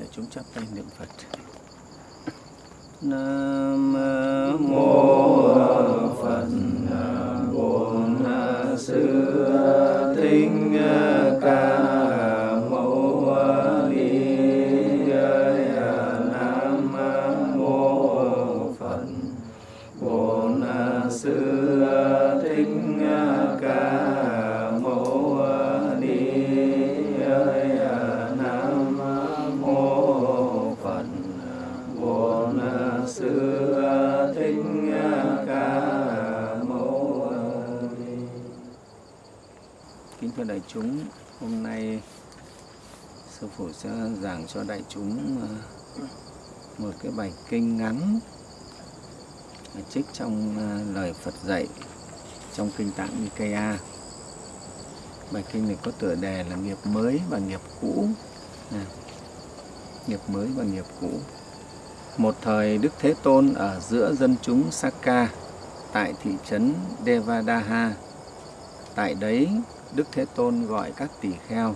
để chúng chắp tay niệm Phật. Nam mô chúng, hôm nay sư phụ sẽ giảng cho đại chúng ờ, một cái bài kinh ngắn à, trích trong ờ, lời Phật dạy trong kinh tạng Nikaya. Bài kinh này có tựa đề là nghiệp mới và nghiệp cũ. à, nghiệp mới và nghiệp cũ. Một thời Đức Thế Tôn ở giữa dân chúng Sakka tại thị trấn Devadaha. Tại đấy, Đức Thế Tôn gọi các tỷ kheo.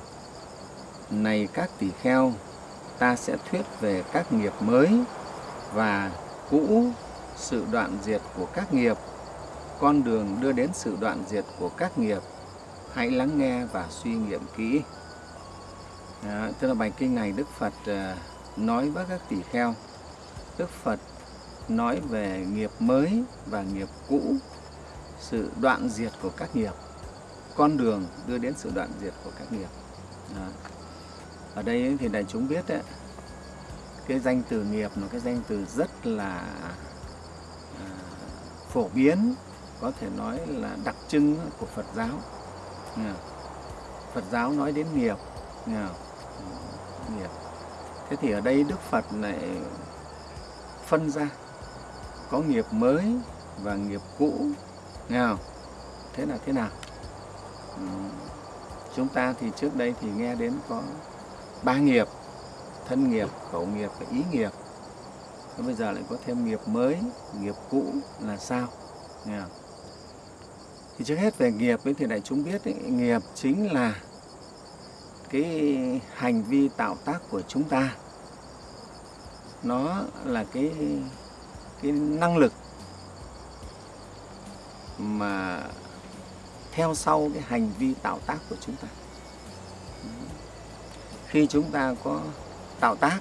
Này các tỷ kheo, ta sẽ thuyết về các nghiệp mới và cũ, sự đoạn diệt của các nghiệp, con đường đưa đến sự đoạn diệt của các nghiệp. Hãy lắng nghe và suy nghiệm kỹ. Đó, tức là bài kinh này Đức Phật à, nói với các tỷ kheo. Đức Phật nói về nghiệp mới và nghiệp cũ, sự đoạn diệt của các nghiệp, con đường đưa đến sự đoạn diệt của các nghiệp. Đó. Ở đây thì đại chúng biết đấy, cái danh từ nghiệp là cái danh từ rất là à, phổ biến, có thể nói là đặc trưng của Phật giáo. Phật giáo nói đến nghiệp, nghiệp. Thế thì ở đây Đức Phật lại phân ra có nghiệp mới và nghiệp cũ, nghe không? Thế là thế nào? Chúng ta thì trước đây thì nghe đến có ba nghiệp, thân nghiệp, khẩu nghiệp và ý nghiệp. Thế bây giờ lại có thêm nghiệp mới, nghiệp cũ là sao? Nghe không? Thì trước hết về nghiệp ấy, thì đại chúng biết ấy, nghiệp chính là cái hành vi tạo tác của chúng ta. Nó là cái cái năng lực mà theo sau cái hành vi tạo tác của chúng ta. Khi chúng ta có tạo tác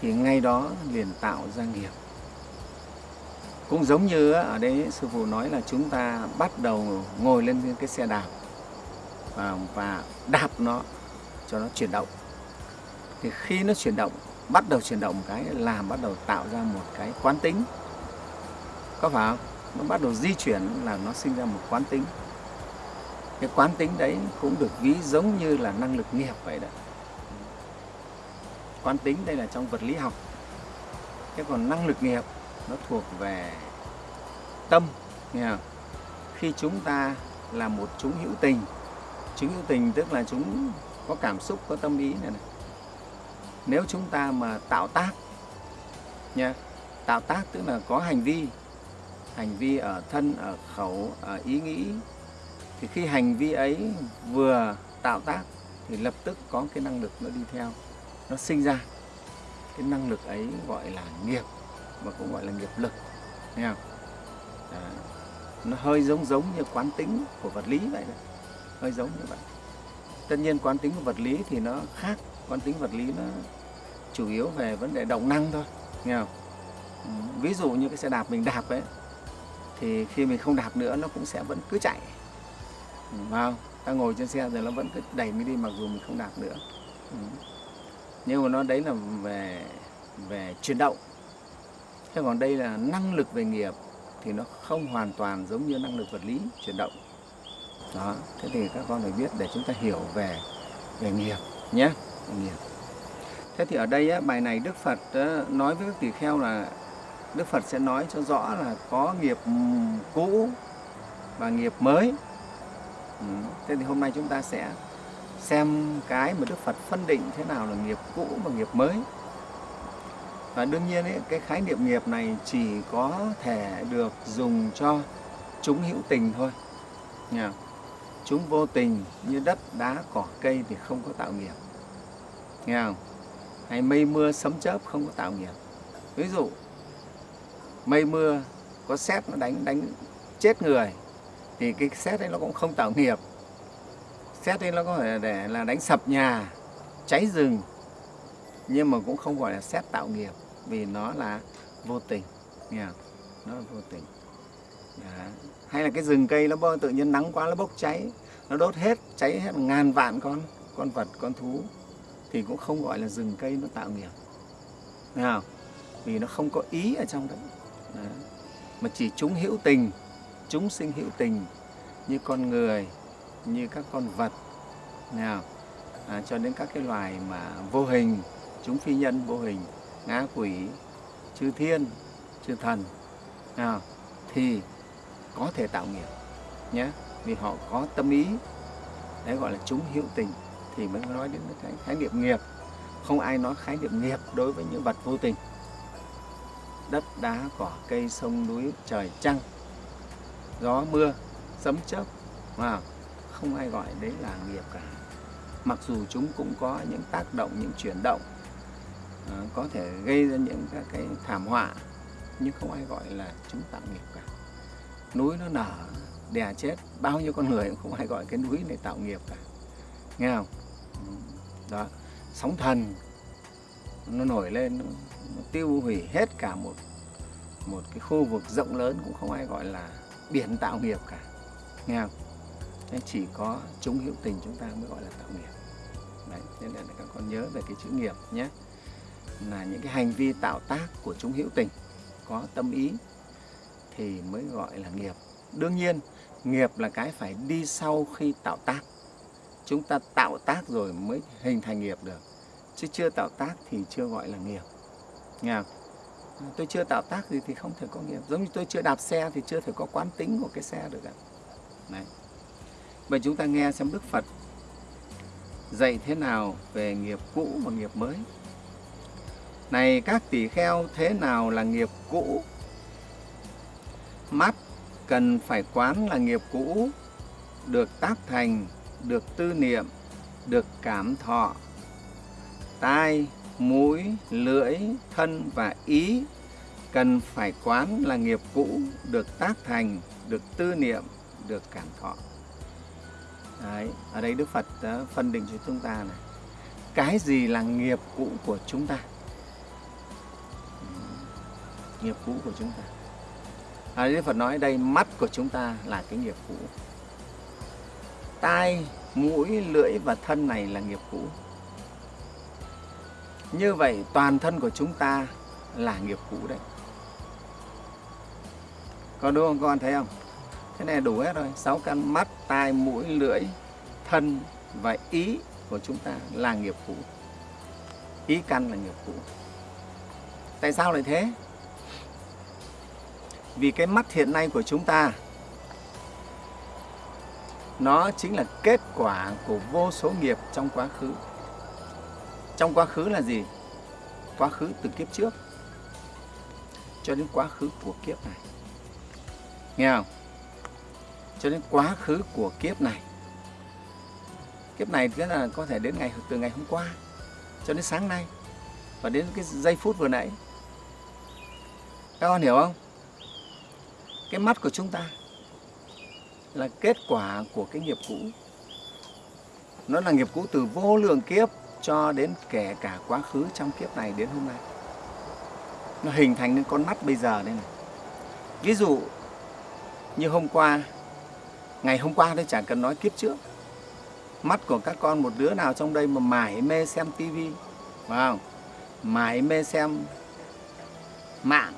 thì ngay đó liền tạo ra nghiệp. Cũng giống như ở đây sư phụ nói là chúng ta bắt đầu ngồi lên cái xe đạp và, đạp nó cho nó chuyển động. Thì khi nó chuyển động, bắt đầu chuyển động một cái làm bắt đầu tạo ra một cái quán tính. Có phải không? Nó bắt đầu di chuyển là nó sinh ra một quán tính. Cái quán tính đấy cũng được ví giống như là năng lực nghiệp vậy đó. Quán tính đây là trong vật lý học. cái còn năng lực nghiệp nó thuộc về tâm nghe không? khi chúng ta là một chúng hữu tình chúng hữu tình tức là chúng có cảm xúc có tâm ý này, này. nếu chúng ta mà tạo tác nha tạo tác tức là có hành vi hành vi ở thân ở khẩu ở ý nghĩ thì khi hành vi ấy vừa tạo tác thì lập tức có cái năng lực nó đi theo nó sinh ra cái năng lực ấy gọi là nghiệp mà cũng gọi là nghiệp lực nghe không? À, nó hơi giống giống như quán tính của vật lý vậy đấy. hơi giống như vậy tất nhiên quán tính của vật lý thì nó khác quán tính vật lý nó chủ yếu về vấn đề động năng thôi nghe không ví dụ như cái xe đạp mình đạp ấy thì khi mình không đạp nữa nó cũng sẽ vẫn cứ chạy vào ta ngồi trên xe rồi nó vẫn cứ đẩy mình đi mặc dù mình không đạp nữa. Ừ. nhưng mà nó đấy là về về chuyển động. Thế còn đây là năng lực về nghiệp thì nó không hoàn toàn giống như năng lực vật lý chuyển động. Đó thế thì các con phải biết để chúng ta hiểu về về nghiệp nhé. Về nghiệp. Thế thì ở đây á, bài này đức phật á, nói với các tỳ kheo là đức phật sẽ nói cho rõ là có nghiệp cũ và nghiệp mới ừ. thế thì hôm nay chúng ta sẽ xem cái mà đức phật phân định thế nào là nghiệp cũ và nghiệp mới và đương nhiên ấy, cái khái niệm nghiệp này chỉ có thể được dùng cho chúng hữu tình thôi. Nha. Chúng vô tình như đất, đá, cỏ, cây thì không có tạo nghiệp. Nghe không? hay mây mưa sấm chớp không có tạo nghiệp ví dụ mây mưa có xét nó đánh đánh chết người thì cái xét ấy nó cũng không tạo nghiệp xét ấy nó có thể để là đánh sập nhà, cháy rừng, nhưng mà cũng không gọi là xét tạo nghiệp, vì nó là vô tình nghe không? nó là vô tình Đó. hay là cái rừng cây nó bơ tự nhiên nắng quá, nó bốc cháy, nó đốt hết, cháy hết ngàn vạn con con vật, con thú, thì cũng không gọi là rừng cây nó tạo nghiệp Nghe không? vì nó không có ý ở trong đấy Đó. mà chỉ chúng hữu tình chúng sinh hữu tình như con người như các con vật. Nào à, cho đến các cái loài mà vô hình chúng phi nhân vô hình ngã quỷ chư thiên chư thần. Nào thì có thể tạo nghiệp nhé vì họ có tâm ý. Đấy gọi là chúng hữu tình thì mới nói đến cái khái niệm nghiệp. Không ai nói khái niệm nghiệp đối với những vật vô tình. Đất đá cỏ cây sông núi trời trăng gió mưa sấm chớp. Mà không ai gọi đấy là nghiệp cả. Mặc dù chúng cũng có những tác động những chuyển động ờ, có thể gây ra những các cái thảm họa nhưng không ai gọi là chúng tạo nghiệp cả. Núi nó nở đè chết bao nhiêu con người cũng không ai gọi cái núi này tạo nghiệp cả. Nghe không? Đó sóng thần nó nổi lên nó, nó tiêu hủy hết cả một một cái khu vực rộng lớn cũng không ai gọi là biển tạo nghiệp cả. Nghe không? Nên chỉ có chúng hữu tình chúng ta mới gọi là tạo nghiệp. Đấy, nên là các con nhớ về cái chữ nghiệp nhé. Là những cái hành vi tạo tác của chúng hữu tình có tâm ý thì mới gọi là nghiệp. Đương nhiên nghiệp là cái phải đi sau khi tạo tác. Chúng ta tạo tác rồi mới hình thành nghiệp được. Chứ chưa tạo tác thì chưa gọi là nghiệp. Nghe không? Tôi chưa tạo tác gì thì không thể có nghiệp. Giống như tôi chưa đạp xe thì chưa thể có quán tính của cái xe được ạ. Đấy. vậy chúng ta nghe xem đức phật dạy thế nào về nghiệp cũ và nghiệp mới. Này các tỷ kheo, thế nào là nghiệp cũ? Mắt cần phải quán là nghiệp cũ, được tác thành, được tư niệm, được cảm thọ. Tai mũi lưỡi thân và ý cần phải quán là nghiệp cũ được tác thành được tư niệm được cảm thọ. Đấy, ở đây Đức Phật đã phân định cho chúng ta này cái gì là nghiệp cũ của chúng ta? Nghiệp cũ của chúng ta. À, Đức Phật nói đây mắt của chúng ta là cái nghiệp cũ. Tai mũi lưỡi và thân này là nghiệp cũ như vậy toàn thân của chúng ta là nghiệp cũ đấy. Còn đúng không con thấy không? Thế này đủ hết rồi. Sáu căn mắt, tai, mũi, lưỡi, thân và ý của chúng ta là nghiệp cũ. Ý căn là nghiệp cũ. Tại sao lại thế? Vì cái mắt hiện nay của chúng ta, nó chính là kết quả của vô số nghiệp trong quá khứ trong quá khứ là gì? Quá khứ từ kiếp trước cho đến quá khứ của kiếp này. Nghe không? Cho đến quá khứ của kiếp này. Kiếp này tức là có thể đến ngày, từ ngày hôm qua cho đến sáng nay và đến cái giây phút vừa nãy. Các con hiểu không? Cái mắt của chúng ta là kết quả của cái nghiệp cũ. Nó là nghiệp cũ từ vô lượng kiếp cho đến kể cả quá khứ trong kiếp này đến hôm nay. Nó hình thành nên con mắt bây giờ đây này. Ví dụ, như hôm qua, ngày hôm qua tôi chẳng cần nói kiếp trước. Mắt của các con một đứa nào trong đây mà mải mê xem tivi phải không? Mải mê xem mạng.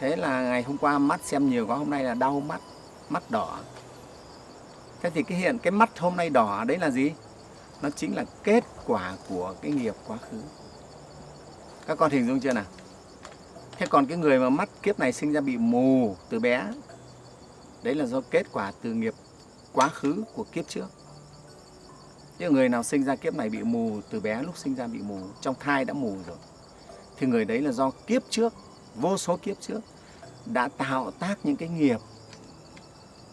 Thế là ngày hôm qua mắt xem nhiều quá, hôm nay là đau mắt mắt đỏ. Thế thì cái hiện, cái mắt hôm nay đỏ đấy là gì? Nó chính là kết quả của cái nghiệp quá khứ. Các con hình dung chưa nào? Thế còn cái người mà mắt kiếp này sinh ra bị mù từ bé, đấy là do kết quả từ nghiệp quá khứ của kiếp trước. Chứ người nào sinh ra kiếp này bị mù từ bé, lúc sinh ra bị mù, trong thai đã mù rồi. Thì người đấy là do kiếp trước, vô số kiếp trước, đã tạo tác những cái nghiệp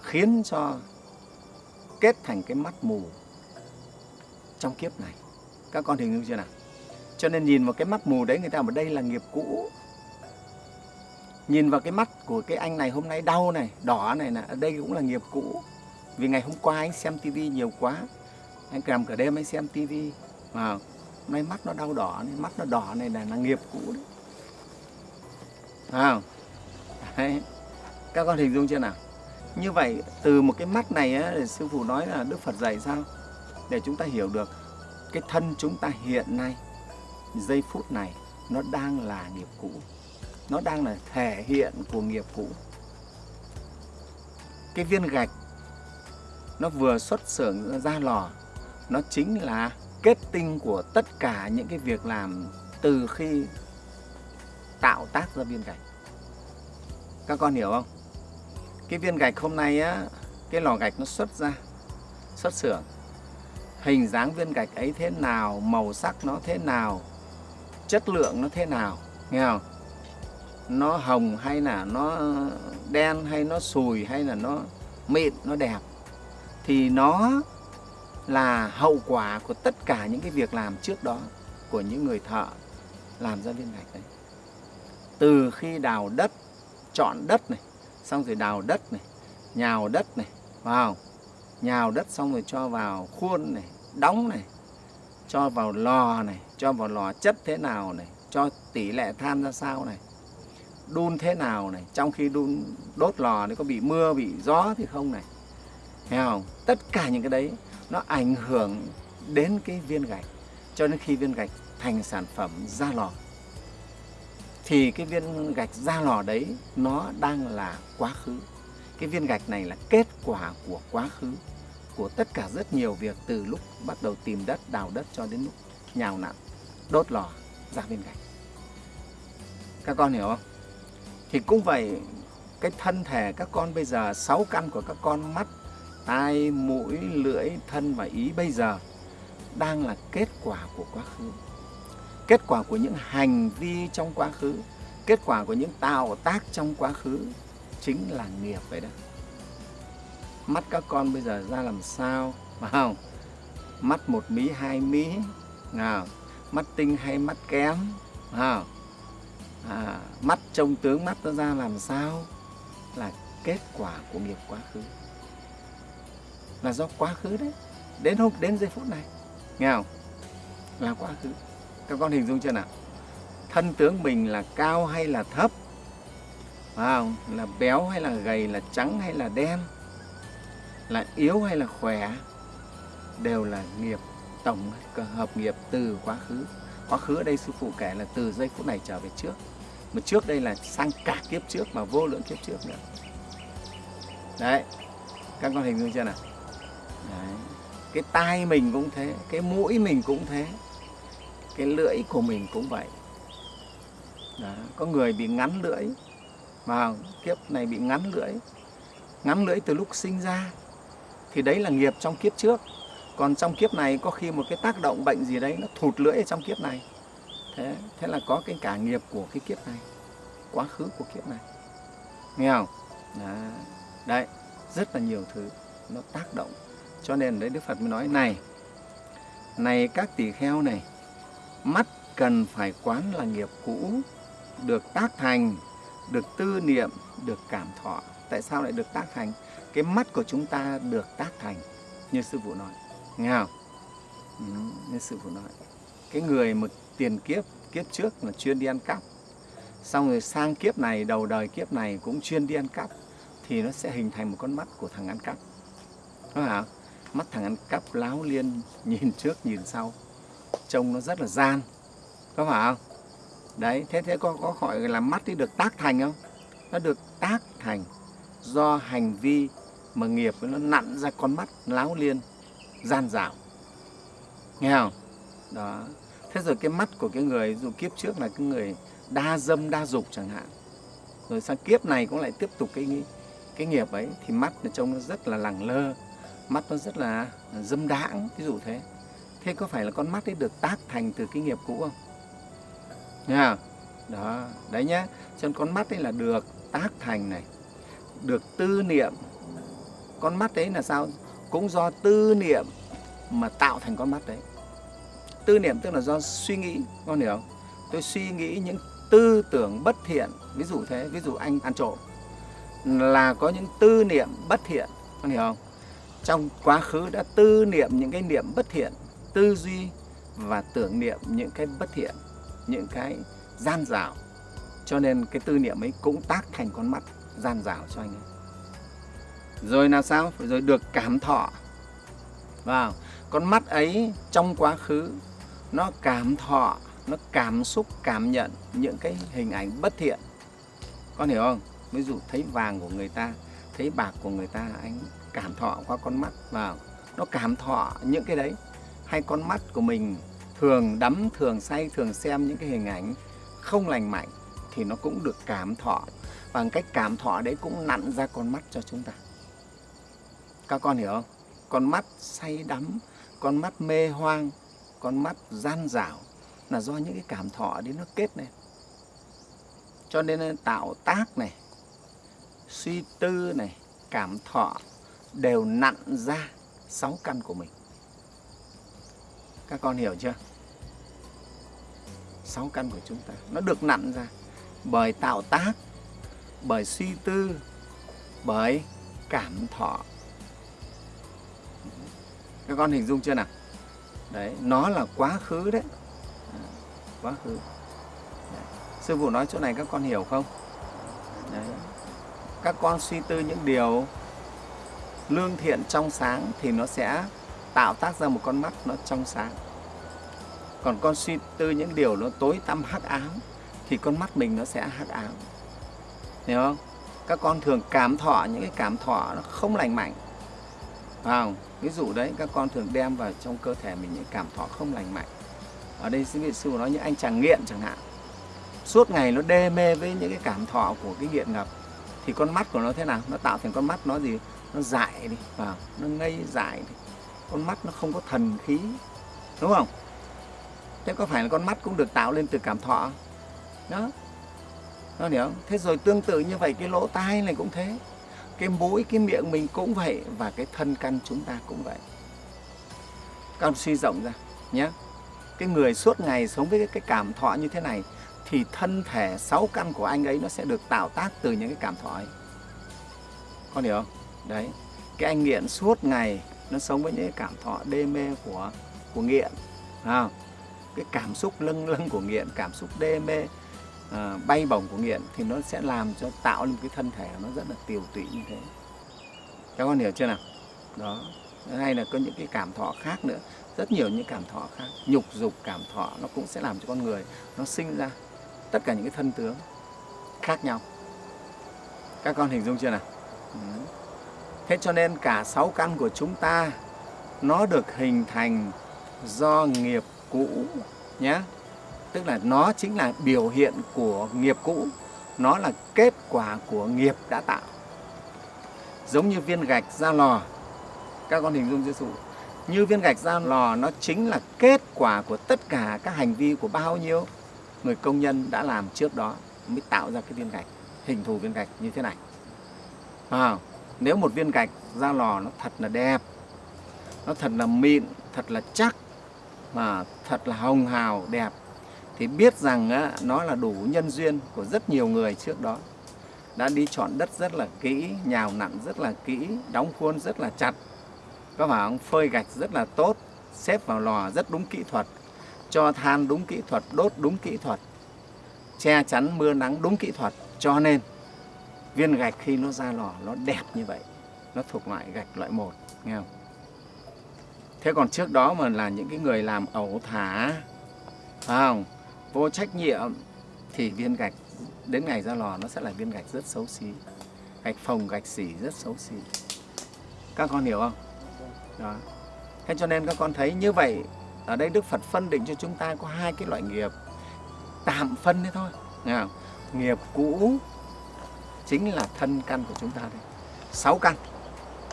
khiến cho kết thành cái mắt mù trong kiếp này. Các con hình dung chưa nào? Cho nên nhìn vào cái mắt mù đấy người ta bảo đây là nghiệp cũ. Nhìn vào cái mắt của cái anh này hôm nay đau này đỏ này là đây cũng là nghiệp cũ. Vì ngày hôm qua anh xem tivi nhiều quá anh cầm cả đêm anh xem tivi mà hôm nay mắt nó đau đỏ này mắt nó đỏ này là, là nghiệp cũ đấy. À, đấy. các con hình dung chưa nào? Như vậy từ một cái mắt này á, sư phụ nói là đức phật dạy sao? Để chúng ta hiểu được cái thân chúng ta hiện nay, giây phút này, nó đang là nghiệp cũ. Nó đang là thể hiện của nghiệp cũ. Cái viên gạch, nó vừa xuất xưởng ra lò, nó chính là kết tinh của tất cả những cái việc làm từ khi tạo tác ra viên gạch. Các con hiểu không? Cái viên gạch hôm nay á, cái lò gạch nó xuất ra, xuất xưởng hình dáng viên gạch ấy thế nào, màu sắc nó thế nào, chất lượng nó thế nào, nghe không? Nó hồng hay là nó đen hay nó sùi hay là nó mịn, nó đẹp. Thì nó là hậu quả của tất cả những cái việc làm trước đó của những người thợ làm ra viên gạch đấy. Từ khi đào đất, chọn đất này, xong rồi đào đất này, nhào đất này vào nhào đất xong rồi cho vào khuôn này đóng này, cho vào lò này, cho vào lò chất thế nào này, cho tỷ lệ than ra sao này, đun thế nào này, trong khi đun, đốt lò nó có bị mưa, bị gió thì không này. Thấy không? Tất cả những cái đấy nó ảnh hưởng đến cái viên gạch, cho đến khi viên gạch thành sản phẩm ra lò. Thì cái viên gạch ra lò đấy nó đang là quá khứ. Cái viên gạch này là kết quả của quá khứ của tất cả rất nhiều việc từ lúc bắt đầu tìm đất, đào đất cho đến lúc nhào nặn, đốt lò, ra bên cạnh. Các con hiểu không? Thì cũng vậy, cái thân thể các con bây giờ, sáu căn của các con, mắt, tai, mũi, lưỡi, thân và ý bây giờ đang là kết quả của quá khứ. Kết quả của những hành vi trong quá khứ, kết quả của những tạo tác trong quá khứ chính là nghiệp vậy đó mắt các con bây giờ ra làm sao? Phải không mắt một mí hai mí. Nào mắt tinh hay mắt kém? Phải không à, mắt trông tướng mắt nó ra làm sao? Là kết quả của nghiệp quá khứ. Là do quá khứ đấy. Đến hôm đến giây phút này. Nghe không là quá khứ. Các con hình dung chưa nào? Thân tướng mình là cao hay là thấp? Phải không là béo hay là gầy là trắng hay là đen? Là yếu hay là khỏe đều là nghiệp tổng hợp nghiệp từ quá khứ quá khứ ở đây sư phụ kể là từ giây phút này trở về trước mà trước đây là sang cả kiếp trước mà vô lượng kiếp trước nữa đấy, các con hình dung chưa nào đấy. cái tai mình cũng thế, cái mũi mình cũng thế, cái lưỡi của mình cũng vậy Đó. có người bị ngắn lưỡi vào kiếp này bị ngắn lưỡi ngắn lưỡi từ lúc sinh ra thì đấy là nghiệp trong kiếp trước. Còn trong kiếp này có khi một cái tác động bệnh gì đấy nó thụt lưỡi ở trong kiếp này. Thế thế là có cái cả nghiệp của cái kiếp này quá khứ của kiếp này. Nghe không? Đấy, đấy rất là nhiều thứ nó tác động. Cho nên đấy đức phật mới nói này này các tỳ kheo này mắt cần phải quán là nghiệp cũ được tác thành được tư niệm được cảm thọ. Tại sao lại được tác thành? Cái mắt của chúng ta được tác thành như sư phụ nói. Nghe không? Ừ, như sư phụ nói. Cái người một tiền kiếp kiếp trước là chuyên đi ăn cắp. Xong rồi sang kiếp này đầu đời kiếp này cũng chuyên đi ăn cắp thì nó sẽ hình thành một con mắt của thằng ăn cắp. Đúng không? Mắt thằng ăn cắp láo liên nhìn trước nhìn sau. Trông nó rất là gian. Có phải không? Đấy thế thế có có gọi là mắt đi được tác thành không? Nó được tác thành do hành vi mà nghiệp nó nặn ra con mắt, láo liên, gian dảo. Nghe không? Đó. Thế rồi cái mắt của cái người, dù kiếp trước là cái người đa dâm, đa dục chẳng hạn, rồi sang kiếp này cũng lại tiếp tục cái cái nghiệp ấy, thì mắt nó trông nó rất là lẳng lơ, mắt nó rất là dâm đãng, ví dụ thế. Thế có phải là con mắt ấy được tác thành từ cái nghiệp cũ không? Nha đó, đấy nhá. Cho nên con mắt ấy là được tác thành này, được tư niệm con mắt đấy là sao? Cũng do tư niệm mà tạo thành con mắt đấy. Tư niệm tức là do suy nghĩ, con hiểu không? Tôi suy nghĩ những tư tưởng bất thiện, ví dụ thế, ví dụ anh ăn trộm, là có những tư niệm bất thiện, con hiểu không? Trong quá khứ đã tư niệm những cái niệm bất thiện, tư duy và tưởng niệm những cái bất thiện, những cái gian dảo. Cho nên cái tư niệm ấy cũng tác thành con mắt, gian dảo cho anh ấy rồi là sao? Rồi được cảm thọ. Vào, con mắt ấy trong quá khứ, nó cảm thọ, nó cảm xúc, cảm nhận những cái hình ảnh bất thiện. Con hiểu không? Ví dụ thấy vàng của người ta, thấy bạc của người ta, anh cảm thọ qua con mắt. Vào, nó cảm thọ những cái đấy. Hay con mắt của mình thường đắm, thường say, thường xem những cái hình ảnh không lành mạnh thì nó cũng được cảm thọ. Bằng cách cảm thọ đấy cũng nặn ra con mắt cho chúng ta các con hiểu không? Con mắt say đắm, con mắt mê hoang, con mắt gian dảo là do những cái cảm thọ đấy nó kết này cho nên tạo tác này, suy tư này, cảm thọ đều nặn ra sáu căn của mình. Các con hiểu chưa? Sáu căn của chúng ta, nó được nặn ra bởi tạo tác, bởi suy tư, bởi cảm thọ các con hình dung chưa nào? Đấy, nó là quá khứ đấy. Quá khứ. Đấy. sư phụ nói chỗ này các con hiểu không? Đấy. các con suy tư những điều lương thiện trong sáng thì nó sẽ tạo tác ra một con mắt nó trong sáng. Còn con suy tư những điều nó tối tăm hắc ám thì con mắt mình nó sẽ hắc ám. Hiểu không? Các con thường cảm thọ, những cái cảm thọ nó không lành mạnh. Phải không? Ví dụ đấy, các con thường đem vào trong cơ thể mình những cảm thọ không lành mạnh. Ở đây sư vị sư nói như anh chàng nghiện chẳng hạn. Suốt ngày nó đê mê với những cái cảm thọ của cái nghiện ngập, thì con mắt của nó thế nào? Nó tạo thành con mắt nó gì? Nó dại đi vào nó ngây dại đi. Con mắt nó không có thần khí, đúng không? Thế có phải là con mắt cũng được tạo lên từ cảm thọ? Đó. Nó hiểu không? thế rồi tương tự như vậy, cái lỗ tai này cũng thế cái mũi cái miệng mình cũng vậy và cái thân căn chúng ta cũng vậy. Con suy rộng ra nhé. Cái người suốt ngày sống với cái cảm thọ như thế này thì thân thể sáu căn của anh ấy nó sẽ được tạo tác từ những cái cảm thọ ấy. Con hiểu không? Đấy. Cái anh nghiện suốt ngày nó sống với những cái cảm thọ đê mê của của nghiện à, cái cảm xúc lâng lâng của nghiện cảm xúc đê mê à, bay bổng của nghiện thì nó sẽ làm cho tạo lên cái thân thể nó rất là tiều tụy như thế. Các con hiểu chưa nào? Đó. Hay là có những cái cảm thọ khác nữa. Rất nhiều những cảm thọ khác. Nhục dục cảm thọ nó cũng sẽ làm cho con người nó sinh ra tất cả những cái thân tướng khác nhau. Các con hình dung chưa nào? Ừ. thế cho nên cả sáu căn của chúng ta nó được hình thành do nghiệp cũ nhé tức là nó chính là biểu hiện của nghiệp cũ. Nó là kết quả của nghiệp đã tạo. Giống như viên gạch ra lò. Các con hình dung dụ như viên gạch ra lò nó chính là kết quả của tất cả các hành vi của bao nhiêu người công nhân đã làm trước đó mới tạo ra cái viên gạch hình thù viên gạch như thế này. À, nếu một viên gạch ra lò nó thật là đẹp nó thật là mịn thật là chắc mà thật là hồng hào đẹp thì biết rằng á, nó là đủ nhân duyên của rất nhiều người trước đó. Đã đi chọn đất rất là kỹ nhào nặn rất là kỹ đóng khuôn rất là chặt. Có phải không? Phơi gạch rất là tốt xếp vào lò rất đúng kỹ thuật cho than đúng kỹ thuật đốt đúng kỹ thuật che chắn mưa nắng đúng kỹ thuật. Cho nên viên gạch khi nó ra lò nó đẹp như vậy nó thuộc loại gạch loại một nghe không? Thế còn trước đó mà là những cái người làm ẩu thả phải không? Vô trách nhiệm thì viên gạch đến ngày ra lò nó sẽ là viên gạch rất xấu xí, gạch phồng, gạch xỉ rất xấu xí. Các con hiểu không? Đó. Thế cho nên các con thấy như vậy, ở đây Đức Phật phân định cho chúng ta có hai cái loại nghiệp. Tạm phân đấy thôi. Nghe không? nghiệp cũ chính là thân căn của chúng ta đây. Sáu căn.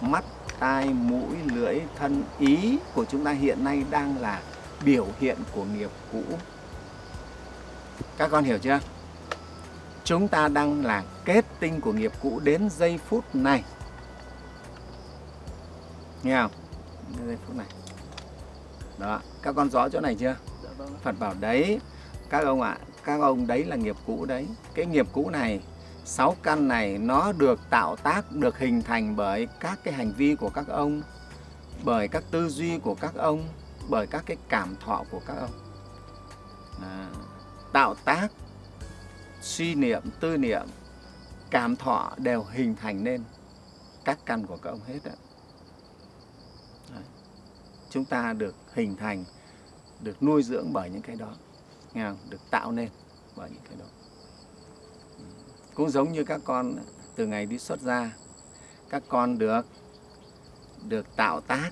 Mắt, tai, mũi, lưỡi, thân. Ý của chúng ta hiện nay đang là biểu hiện của nghiệp cũ các con hiểu chưa? Chúng ta đang là kết tinh của nghiệp cũ đến giây phút này. Nghe không? Đến giây phút này. Đó các con rõ chỗ này chưa? Dạ vâng Phật bảo đấy các ông ạ các ông đấy là nghiệp cũ đấy. Cái nghiệp cũ này sáu căn này nó được tạo tác được hình thành bởi các cái hành vi của các ông bởi các tư duy của các ông bởi các cái cảm thọ của các ông. À, tạo tác, suy niệm, tư niệm, cảm thọ đều hình thành nên các căn của các ông hết đó. Đấy. chúng ta được hình thành, được nuôi dưỡng bởi những cái đó nghe không? được tạo nên bởi những cái đó ừ. cũng giống như các con từ ngày đi xuất gia, các con được được tạo tác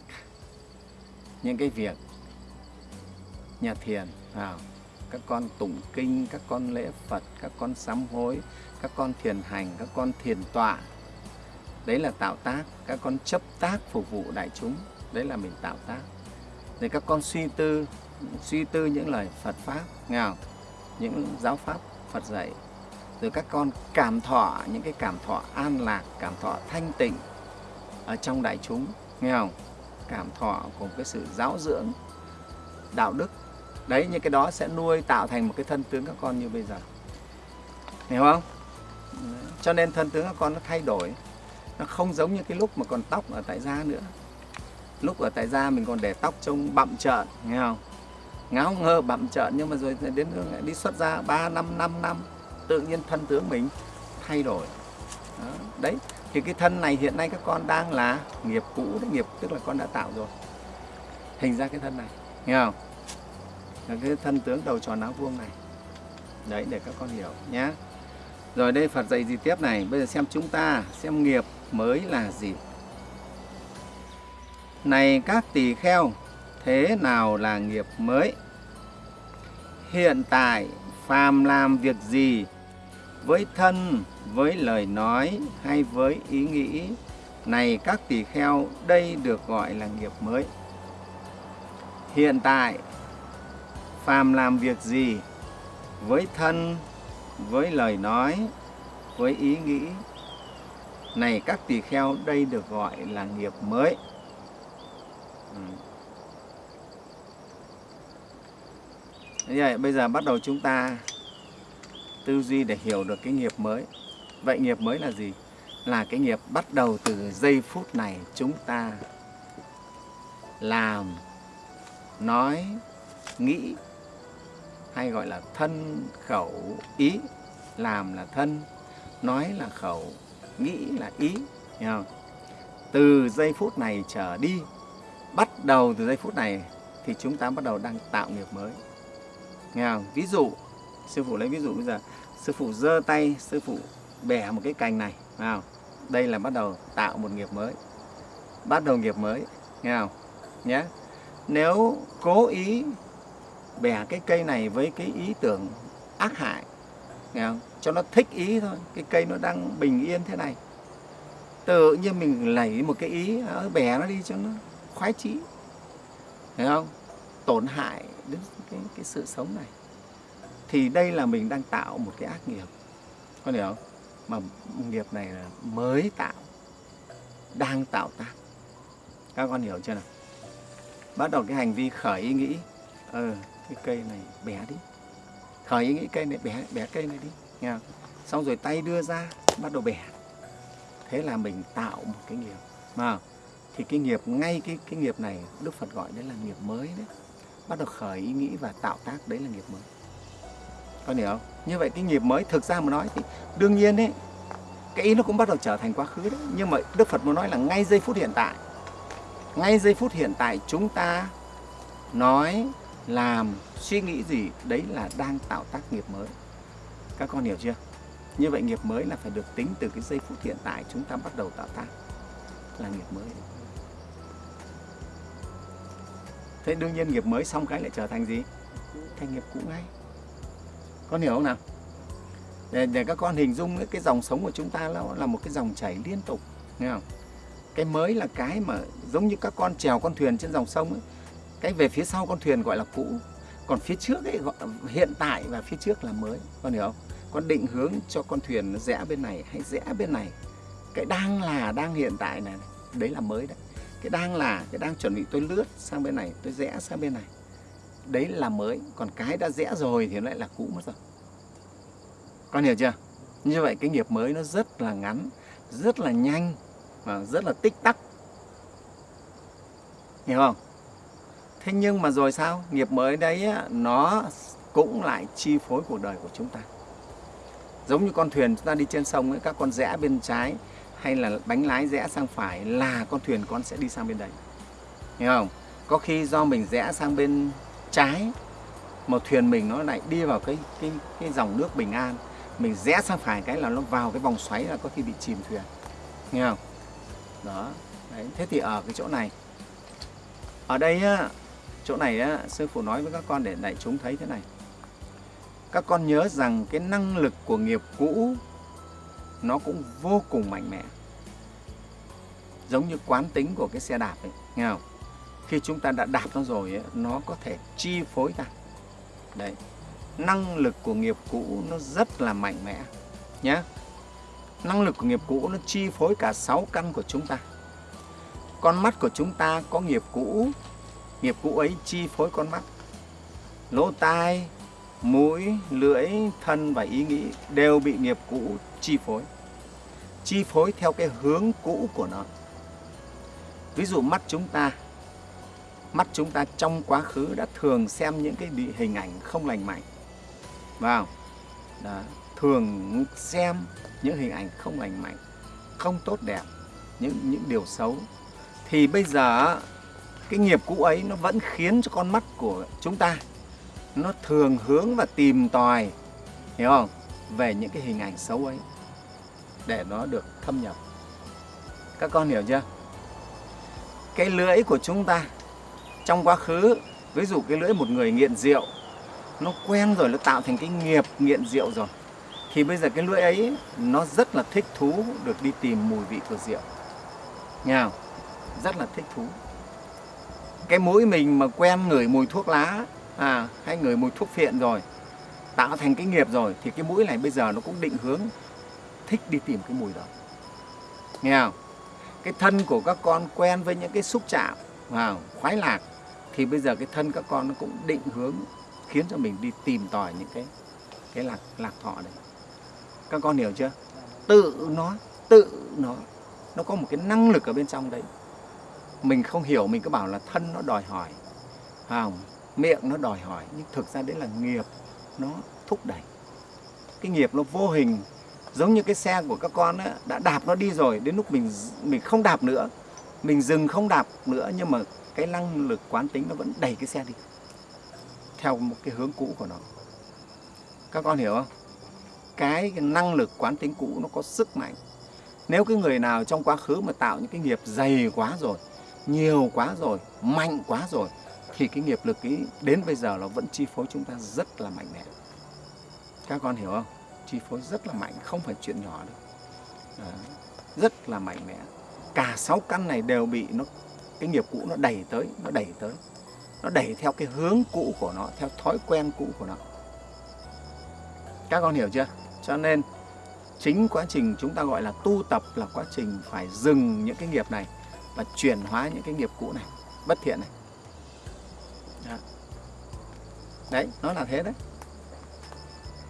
những cái việc nhà thiền vào các con tụng kinh, các con lễ phật, các con sám hối, các con thiền hành, các con thiền tọa. Đấy là tạo tác, các con chấp tác phục vụ đại chúng. Đấy là mình tạo tác. Để các con suy tư suy tư những lời Phật pháp, nghe không? những giáo pháp Phật dạy. Rồi các con cảm thọ, những cái cảm thọ an lạc, cảm thọ thanh tịnh ở trong đại chúng, nghe không? Cảm thọ của cái sự giáo dưỡng đạo đức đấy những cái đó sẽ nuôi tạo thành một cái thân tướng các con như bây giờ. Hiểu không? Cho nên thân tướng các con nó thay đổi. Nó không giống như cái lúc mà còn tóc ở tại da nữa. Lúc ở tại da mình còn để tóc trông bặm trợn, nghe không? Ngáo ngơ bặm trợn, nhưng mà rồi đến đi xuất ra 3 năm 5 năm, tự nhiên thân tướng mình thay đổi. Đó. đấy, thì cái thân này hiện nay các con đang là nghiệp cũ đấy, nghiệp tức là con đã tạo rồi. Hình ra cái thân này, nghe không? Là cái thân tướng đầu tròn áo vuông này. Đấy để các con hiểu nhé rồi đây Phật dạy gì tiếp này? Bây giờ xem chúng ta xem nghiệp mới là gì. Này các tỳ kheo, thế nào là nghiệp mới? Hiện tại, phàm làm việc gì? Với thân, với lời nói hay với ý nghĩ, này các tỳ kheo, đây được gọi là nghiệp mới. Hiện tại, phàm làm việc gì với thân, với lời nói, với ý nghĩ, này các tỳ kheo, đây được gọi là nghiệp mới. Ừ. vậy bây giờ bắt đầu chúng ta tư duy để hiểu được cái nghiệp mới. Vậy nghiệp mới là gì? Là cái nghiệp bắt đầu từ giây phút này chúng ta làm, nói, nghĩ hay gọi là thân, khẩu, ý. Làm là thân, nói là khẩu, nghĩ là ý. Hiểu không? Từ giây phút này trở đi bắt đầu từ giây phút này thì chúng ta bắt đầu đang tạo nghiệp mới. Nghe không? Ví dụ, sư phụ lấy ví dụ bây giờ, sư phụ giơ tay, sư phụ bẻ một cái cành này, nghe không? Đây là bắt đầu tạo một nghiệp mới. Bắt đầu nghiệp mới, nghe không? Nhé. Nếu cố ý bẻ cái cây này với cái ý tưởng ác hại, nghe không? Cho nó thích ý thôi, cái cây nó đang bình yên thế này. Tự nhiên mình lấy một cái ý, ờ, bẻ nó đi cho nó khoái trí thấy không? Tổn hại đến cái, cái sự sống này. Thì đây là mình đang tạo một cái ác nghiệp. Con hiểu không? Mà nghiệp này là mới tạo đang tạo tác. Các con hiểu chưa nào? Bắt đầu cái hành vi khởi ý nghĩ. Ờ cái cây này bẻ đi. Khởi ý nghĩ cây này, bẻ bẻ cây này đi. Nghe không? xong rồi tay đưa ra, bắt đầu bẻ. Thế là mình tạo một cái nghiệp. Mà thì cái nghiệp, ngay cái cái nghiệp này, Đức Phật gọi đấy là nghiệp mới đấy. Bắt đầu khởi ý nghĩ và tạo tác đấy là nghiệp mới. Con hiểu không? Như vậy cái nghiệp mới, thực ra mà nói thì đương nhiên đấy cái ý nó cũng bắt đầu trở thành quá khứ đấy. Nhưng mà Đức Phật muốn nói là ngay giây phút hiện tại. Ngay giây phút hiện tại chúng ta nói làm suy nghĩ gì đấy là đang tạo tác nghiệp mới. Các con hiểu chưa? Như vậy nghiệp mới là phải được tính từ cái giây phút hiện tại chúng ta bắt đầu tạo tác là nghiệp mới. Thế đương nhiên nghiệp mới xong cái lại trở thành gì? Thành nghiệp cũ ngay. Con hiểu không nào? Để, để các con hình dung cái dòng sống của chúng ta nó là một cái dòng chảy liên tục nghe không? Cái mới là cái mà giống như các con chèo con thuyền trên dòng sông ấy cái về phía sau con thuyền gọi là cũ. Còn phía trước ấy, gọi, hiện tại và phía trước là mới. Con hiểu không? Con định hướng cho con thuyền nó rẽ bên này hay rẽ bên này. Cái đang là đang hiện tại này, đấy là mới đấy. Cái đang là, cái đang chuẩn bị tôi lướt sang bên này, tôi rẽ sang bên này. Đấy là mới. Còn cái đã rẽ rồi thì nó lại là cũ mất rồi. Con hiểu chưa? Như vậy cái nghiệp mới nó rất là ngắn, rất là nhanh và rất là tích tắc. Hiểu không? Thế nhưng mà rồi sao? Nghiệp mới đấy nó cũng lại chi phối cuộc đời của chúng ta. Giống như con thuyền chúng ta đi trên sông ấy, các con rẽ bên trái hay là bánh lái rẽ sang phải là con thuyền con sẽ đi sang bên đấy. Hiểu không? Có khi do mình rẽ sang bên trái một thuyền mình nó lại đi vào cái cái cái dòng nước bình an. Mình rẽ sang phải cái là nó vào cái vòng xoáy là có khi bị chìm thuyền. Nghe không? Đó đấy. Thế thì ở cái chỗ này. Ở đây á chỗ này á sư phụ nói với các con để đại chúng thấy thế này. Các con nhớ rằng cái năng lực của nghiệp cũ nó cũng vô cùng mạnh mẽ. Giống như quán tính của cái xe đạp ấy nghe không? Khi chúng ta đã đạp nó rồi ấy, nó có thể chi phối ta đấy năng lực của nghiệp cũ nó rất là mạnh mẽ nhé năng lực của nghiệp cũ nó chi phối cả sáu căn của chúng ta. Con mắt của chúng ta có nghiệp cũ nghiệp cũ ấy chi phối con mắt. Lỗ tai, mũi, lưỡi, thân và ý nghĩ đều bị nghiệp cũ chi phối. Chi phối theo cái hướng cũ của nó. Ví dụ mắt chúng ta. Mắt chúng ta trong quá khứ đã thường xem những cái hình ảnh không lành mạnh. Vào. Đó. Thường xem những hình ảnh không lành mạnh, không tốt đẹp, những những điều xấu. Thì bây giờ cái nghiệp cũ ấy nó vẫn khiến cho con mắt của chúng ta nó thường hướng và tìm tòi, hiểu không? Về những cái hình ảnh xấu ấy để nó được thâm nhập. Các con hiểu chưa? Cái lưỡi của chúng ta trong quá khứ, ví dụ cái lưỡi một người nghiện rượu, nó quen rồi, nó tạo thành cái nghiệp nghiện rượu rồi, thì bây giờ cái lưỡi ấy nó rất là thích thú được đi tìm mùi vị của rượu. Nghe không? rất là thích thú cái mũi mình mà quen ngửi mùi thuốc lá à, hay ngửi mùi thuốc phiện rồi tạo thành cái nghiệp rồi thì cái mũi này bây giờ nó cũng định hướng thích đi tìm cái mùi đó. Nghe không? Cái thân của các con quen với những cái xúc chạm à khoái lạc thì bây giờ cái thân các con nó cũng định hướng khiến cho mình đi tìm tòi những cái cái lạc lạc thọ đấy. Các con hiểu chưa? Tự nó tự nó nó có một cái năng lực ở bên trong đấy mình không hiểu mình cứ bảo là thân nó đòi hỏi không miệng nó đòi hỏi nhưng thực ra đấy là nghiệp nó thúc đẩy. Cái nghiệp nó vô hình giống như cái xe của các con ấy, đã đạp nó đi rồi đến lúc mình mình không đạp nữa mình dừng không đạp nữa nhưng mà cái năng lực quán tính nó vẫn đẩy cái xe đi theo một cái hướng cũ của nó. Các con hiểu không? Cái năng lực quán tính cũ nó có sức mạnh. Nếu cái người nào trong quá khứ mà tạo những cái nghiệp dày quá rồi nhiều quá rồi mạnh quá rồi thì cái nghiệp lực ý đến bây giờ nó vẫn chi phối chúng ta rất là mạnh mẽ. Các con hiểu không? Chi phối rất là mạnh không phải chuyện nhỏ đâu. À, rất là mạnh mẽ. Cả sáu căn này đều bị nó cái nghiệp cũ nó đẩy tới nó đẩy tới. Nó đẩy theo cái hướng cũ của nó theo thói quen cũ của nó. Các con hiểu chưa? Cho nên chính quá trình chúng ta gọi là tu tập là quá trình phải dừng những cái nghiệp này và chuyển hóa những cái nghiệp cũ này bất thiện này. Đó. đấy nó là thế đấy.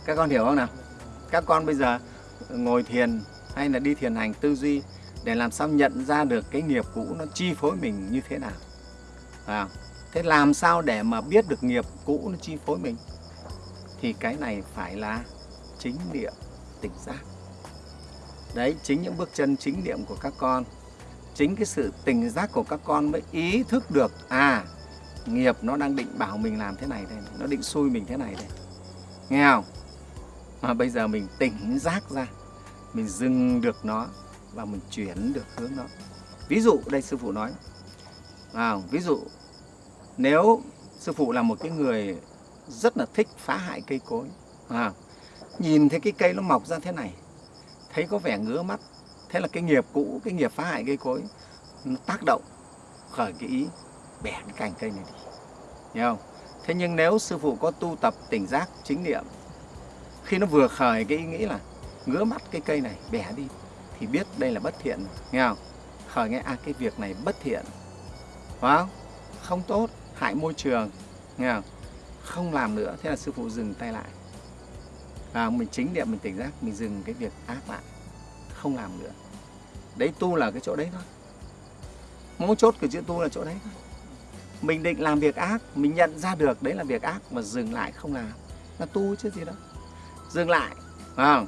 Các con hiểu không nào? Các con bây giờ ngồi thiền hay là đi thiền hành tư duy để làm sao nhận ra được cái nghiệp cũ nó chi phối mình như thế nào? À, thế làm sao để mà biết được nghiệp cũ nó chi phối mình? Thì cái này phải là chính niệm tỉnh giác. Đấy chính những bước chân chính niệm của các con chính cái sự tỉnh giác của các con mới ý thức được à nghiệp nó đang định bảo mình làm thế này đây nó định xui mình thế này đây. Nghe không? Mà bây giờ mình tỉnh giác ra mình dừng được nó và mình chuyển được hướng nó. Ví dụ đây sư phụ nói à, ví dụ nếu sư phụ là một cái người rất là thích phá hại cây cối à, nhìn thấy cái cây nó mọc ra thế này thấy có vẻ ngứa mắt thế là cái nghiệp cũ, cái nghiệp phá hại cây cối, nó tác động khởi cái ý, bẻ cái cành cây này đi. Hiểu không? Thế nhưng nếu sư phụ có tu tập tỉnh giác chính niệm, khi nó vừa khởi cái ý nghĩ là ngứa mắt cái cây này, bẻ đi, thì biết đây là bất thiện nghe không? Khởi nghe à cái việc này bất thiện. Phải không? Không tốt, hại môi trường. Nghe không? Không làm nữa, thế là sư phụ dừng tay lại. Và mình chính niệm, mình tỉnh giác, mình dừng cái việc ác lại không làm nữa đấy tu là cái chỗ đấy thôi. Mấu chốt của chữ tu là chỗ đấy thôi. Mình định làm việc ác, mình nhận ra được đấy là việc ác mà dừng lại không làm. Là tu chứ gì đâu. Dừng lại, phải không?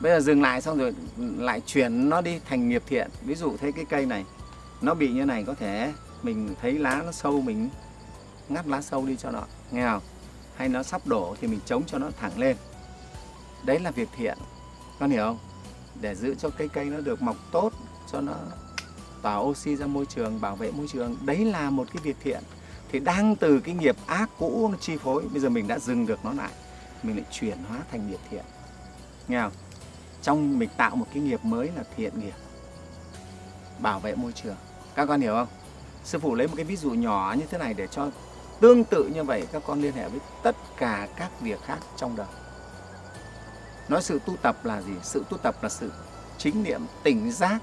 Bây giờ dừng lại xong rồi lại chuyển nó đi thành nghiệp thiện. Ví dụ thấy cái cây này, nó bị như này có thể mình thấy lá nó sâu mình ngắt lá sâu đi cho nó, nghe không? Hay nó sắp đổ thì mình chống cho nó thẳng lên. Đấy là việc thiện. Con hiểu không? Để giữ cho cây cây nó được mọc tốt, cho nó tỏa oxy ra môi trường, bảo vệ môi trường. Đấy là một cái việc thiện. Thì đang từ cái nghiệp ác cũ nó chi phối, bây giờ mình đã dừng được nó lại, mình lại chuyển hóa thành nghiệp thiện. Nghe không? Trong mình tạo một cái nghiệp mới là thiện nghiệp, bảo vệ môi trường. Các con hiểu không? Sư phụ lấy một cái ví dụ nhỏ như thế này để cho tương tự như vậy, các con liên hệ với tất cả các việc khác trong đời nói sự tu tập là gì? Sự tu tập là sự chính niệm, tỉnh giác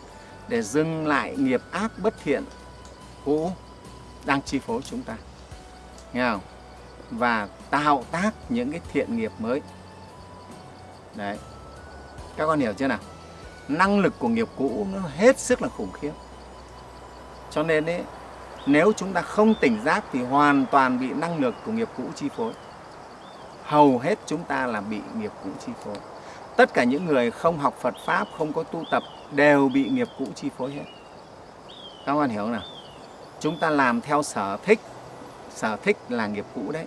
để dừng lại nghiệp ác bất thiện cũ đang chi phối chúng ta. Nghe không? Và tạo tác những cái thiện nghiệp mới. Đấy. Các con hiểu chưa nào? Năng lực của nghiệp cũ nó hết sức là khủng khiếp. Cho nên ấy, nếu chúng ta không tỉnh giác thì hoàn toàn bị năng lực của nghiệp cũ chi phối. Hầu hết chúng ta là bị nghiệp cũ chi phối tất cả những người không học Phật Pháp, không có tu tập đều bị nghiệp cũ chi phối hết. Các bạn hiểu không nào? Chúng ta làm theo sở thích, sở thích là nghiệp cũ đấy.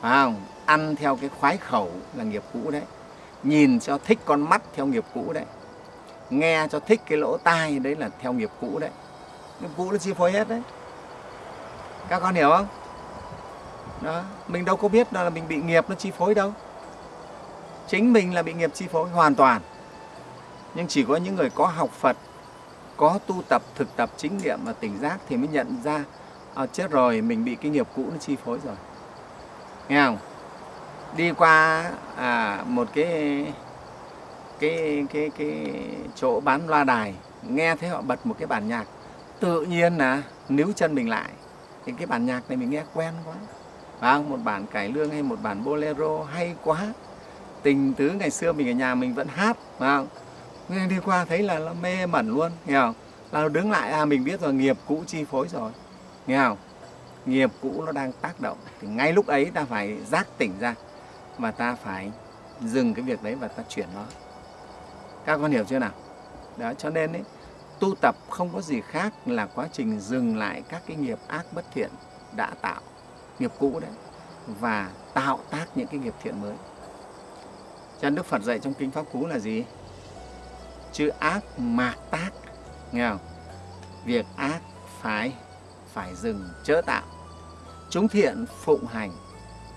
Phải không? Ăn theo cái khoái khẩu là nghiệp cũ đấy. Nhìn cho thích con mắt theo nghiệp cũ đấy. Nghe cho thích cái lỗ tai đấy là theo nghiệp cũ đấy. Nghiệp cũ nó chi phối hết đấy. Các con hiểu không? Đó, mình đâu có biết đó là mình bị nghiệp nó chi phối đâu chính mình là bị nghiệp chi phối hoàn toàn. Nhưng chỉ có những người có học Phật có tu tập thực tập chính niệm và tỉnh giác thì mới nhận ra à, chết rồi mình bị cái nghiệp cũ nó chi phối rồi. Nghe không? Đi qua à, một cái cái cái cái chỗ bán loa đài nghe thấy họ bật một cái bản nhạc tự nhiên là níu chân mình lại. Thì cái bản nhạc này mình nghe quen quá. Và một bản cải lương hay một bản bolero hay quá tình tứ ngày xưa mình ở nhà mình vẫn hát phải không? Nên đi qua thấy là nó mê mẩn luôn nghe không? Là đứng lại à mình biết rồi nghiệp cũ chi phối rồi nghe không? Nghiệp cũ nó đang tác động thì ngay lúc ấy ta phải giác tỉnh ra và ta phải dừng cái việc đấy và ta chuyển nó. Các con hiểu chưa nào? Đó cho nên ấy, tu tập không có gì khác là quá trình dừng lại các cái nghiệp ác bất thiện đã tạo nghiệp cũ đấy và tạo tác những cái nghiệp thiện mới cho Đức Phật dạy trong Kinh Pháp Cú là gì? Chữ ác mạc tác, nghe không? Việc ác phải phải dừng chớ tạo. Chúng thiện phụng hành,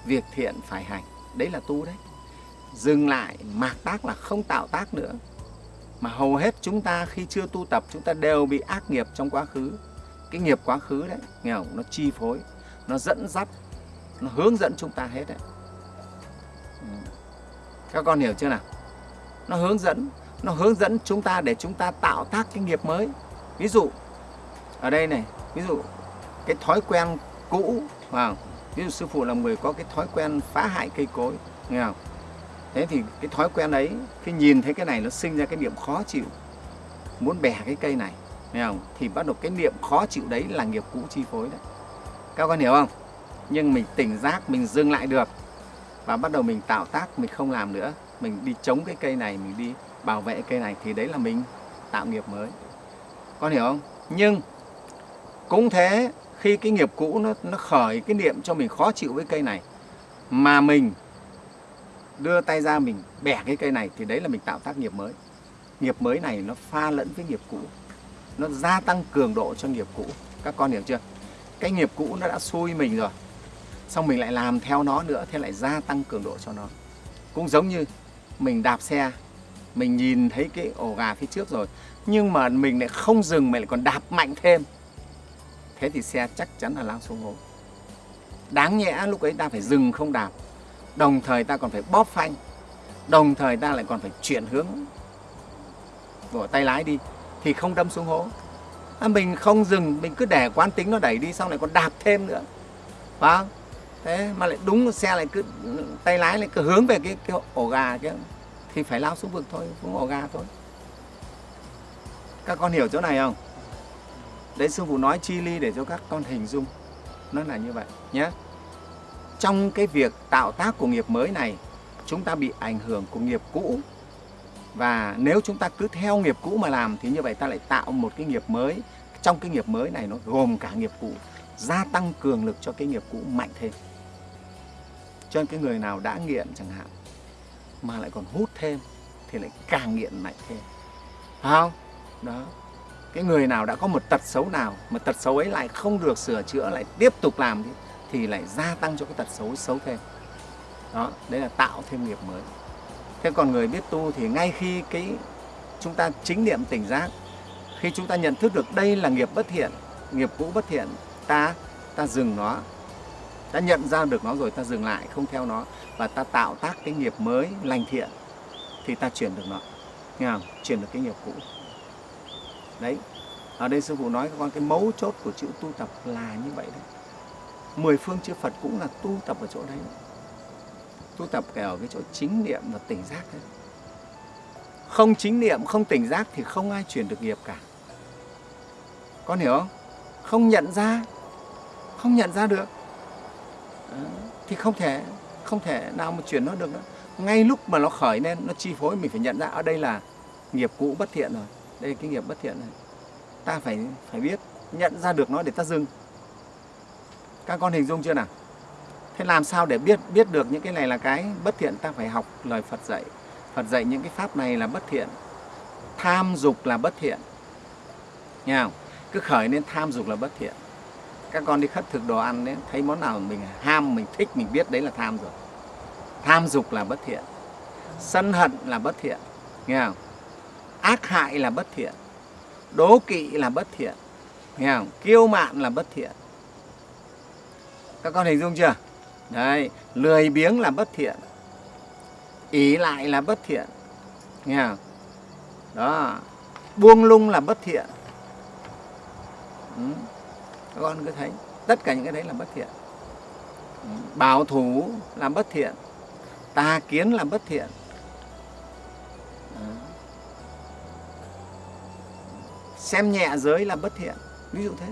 việc thiện phải hành. Đấy là tu đấy. Dừng lại, mạc tác là không tạo tác nữa. Mà hầu hết chúng ta khi chưa tu tập chúng ta đều bị ác nghiệp trong quá khứ. Cái nghiệp quá khứ đấy, nghe không? Nó chi phối, nó dẫn dắt, nó hướng dẫn chúng ta hết đấy. Các con hiểu chưa nào? Nó hướng dẫn, nó hướng dẫn chúng ta để chúng ta tạo tác cái nghiệp mới. Ví dụ, ở đây này, ví dụ cái thói quen cũ, vào ví dụ sư phụ là người có cái thói quen phá hại cây cối, nghe không? Thế thì cái thói quen ấy, khi nhìn thấy cái này nó sinh ra cái niệm khó chịu, muốn bẻ cái cây này, nghe không? Thì bắt đầu cái niệm khó chịu đấy là nghiệp cũ chi phối đấy. Các con hiểu không? Nhưng mình tỉnh giác, mình dừng lại được và bắt đầu mình tạo tác, mình không làm nữa. Mình đi chống cái cây này, mình đi bảo vệ cây này thì đấy là mình tạo nghiệp mới. Con hiểu không? Nhưng cũng thế, khi cái nghiệp cũ nó nó khởi cái niệm cho mình khó chịu với cây này, mà mình đưa tay ra mình bẻ cái cây này thì đấy là mình tạo tác nghiệp mới. Nghiệp mới này nó pha lẫn với nghiệp cũ. Nó gia tăng cường độ cho nghiệp cũ. Các con hiểu chưa? Cái nghiệp cũ nó đã xui mình rồi xong mình lại làm theo nó nữa thế lại gia tăng cường độ cho nó. Cũng giống như mình đạp xe mình nhìn thấy cái ổ gà phía trước rồi nhưng mà mình lại không dừng mình lại còn đạp mạnh thêm. Thế thì xe chắc chắn là lao xuống hố. Đáng nhẽ lúc ấy ta phải dừng không đạp đồng thời ta còn phải bóp phanh đồng thời ta lại còn phải chuyển hướng. Của tay lái đi thì không đâm xuống hố. À, mình không dừng mình cứ để quán tính nó đẩy đi xong lại còn đạp thêm nữa. Phải không? Thế mà lại đúng xe lại cứ tay lái lại cứ hướng về cái, cái ổ gà kia. Thì phải lao xuống vực thôi xuống ổ gà thôi. Các con hiểu chỗ này không? Đấy sư phụ nói chi ly để cho các con hình dung. Nó là như vậy nhé trong cái việc tạo tác của nghiệp mới này chúng ta bị ảnh hưởng của nghiệp cũ. Và nếu chúng ta cứ theo nghiệp cũ mà làm thì như vậy ta lại tạo một cái nghiệp mới. Trong cái nghiệp mới này nó gồm cả nghiệp cũ gia tăng cường lực cho cái nghiệp cũ mạnh thêm cho nên cái người nào đã nghiện chẳng hạn mà lại còn hút thêm thì lại càng nghiện mạnh thêm. Phải không? Đó. Cái người nào đã có một tật xấu nào mà tật xấu ấy lại không được sửa chữa lại tiếp tục làm thì, thì lại gia tăng cho cái tật xấu xấu thêm. Đó đấy là tạo thêm nghiệp mới. Thế còn người biết tu thì ngay khi cái chúng ta chính niệm tỉnh giác khi chúng ta nhận thức được đây là nghiệp bất thiện nghiệp cũ bất thiện ta ta dừng nó ta nhận ra được nó rồi, ta dừng lại, không theo nó, và ta tạo tác cái nghiệp mới lành thiện, thì ta chuyển được nó. Nghe không? chuyển được cái nghiệp cũ. Đấy. Ở đây sư phụ nói các con, cái mấu chốt của chữ tu tập là như vậy đấy. Mười phương chư Phật cũng là tu tập ở chỗ đấy. Tu tập ở cái chỗ chính niệm và tỉnh giác đấy. Không chính niệm, không tỉnh giác thì không ai chuyển được nghiệp cả. Con hiểu không? Không nhận ra, không nhận ra được thì không thể không thể nào mà chuyển nó được nữa. Ngay lúc mà nó khởi lên, nó chi phối, mình phải nhận ra, ở đây là nghiệp cũ bất thiện rồi. Đây là cái nghiệp bất thiện này. Ta phải phải biết nhận ra được nó để ta dừng. Các con hình dung chưa nào? Thế làm sao để biết biết được những cái này là cái bất thiện? Ta phải học lời Phật dạy. Phật dạy những cái pháp này là bất thiện. Tham dục là bất thiện. Nghe không? Cứ khởi lên tham dục là bất thiện các con đi khất thực đồ ăn đấy, thấy món nào mình ham, mình thích, mình biết đấy là tham rồi tham dục là bất thiện, sân hận là bất thiện, nghe không? Ác hại là bất thiện, đố kỵ là bất thiện, nghe không? Kiêu mạn là bất thiện. Các con hình dung chưa? Đấy, lười biếng là bất thiện ý lại là bất thiện, nghe không? Đó, buông lung là bất thiện. Ừ các con cứ thấy. Tất cả những cái đấy là bất thiện. Bảo thủ là bất thiện. Tà kiến là bất thiện. Xem nhẹ giới là bất thiện. Ví dụ thế.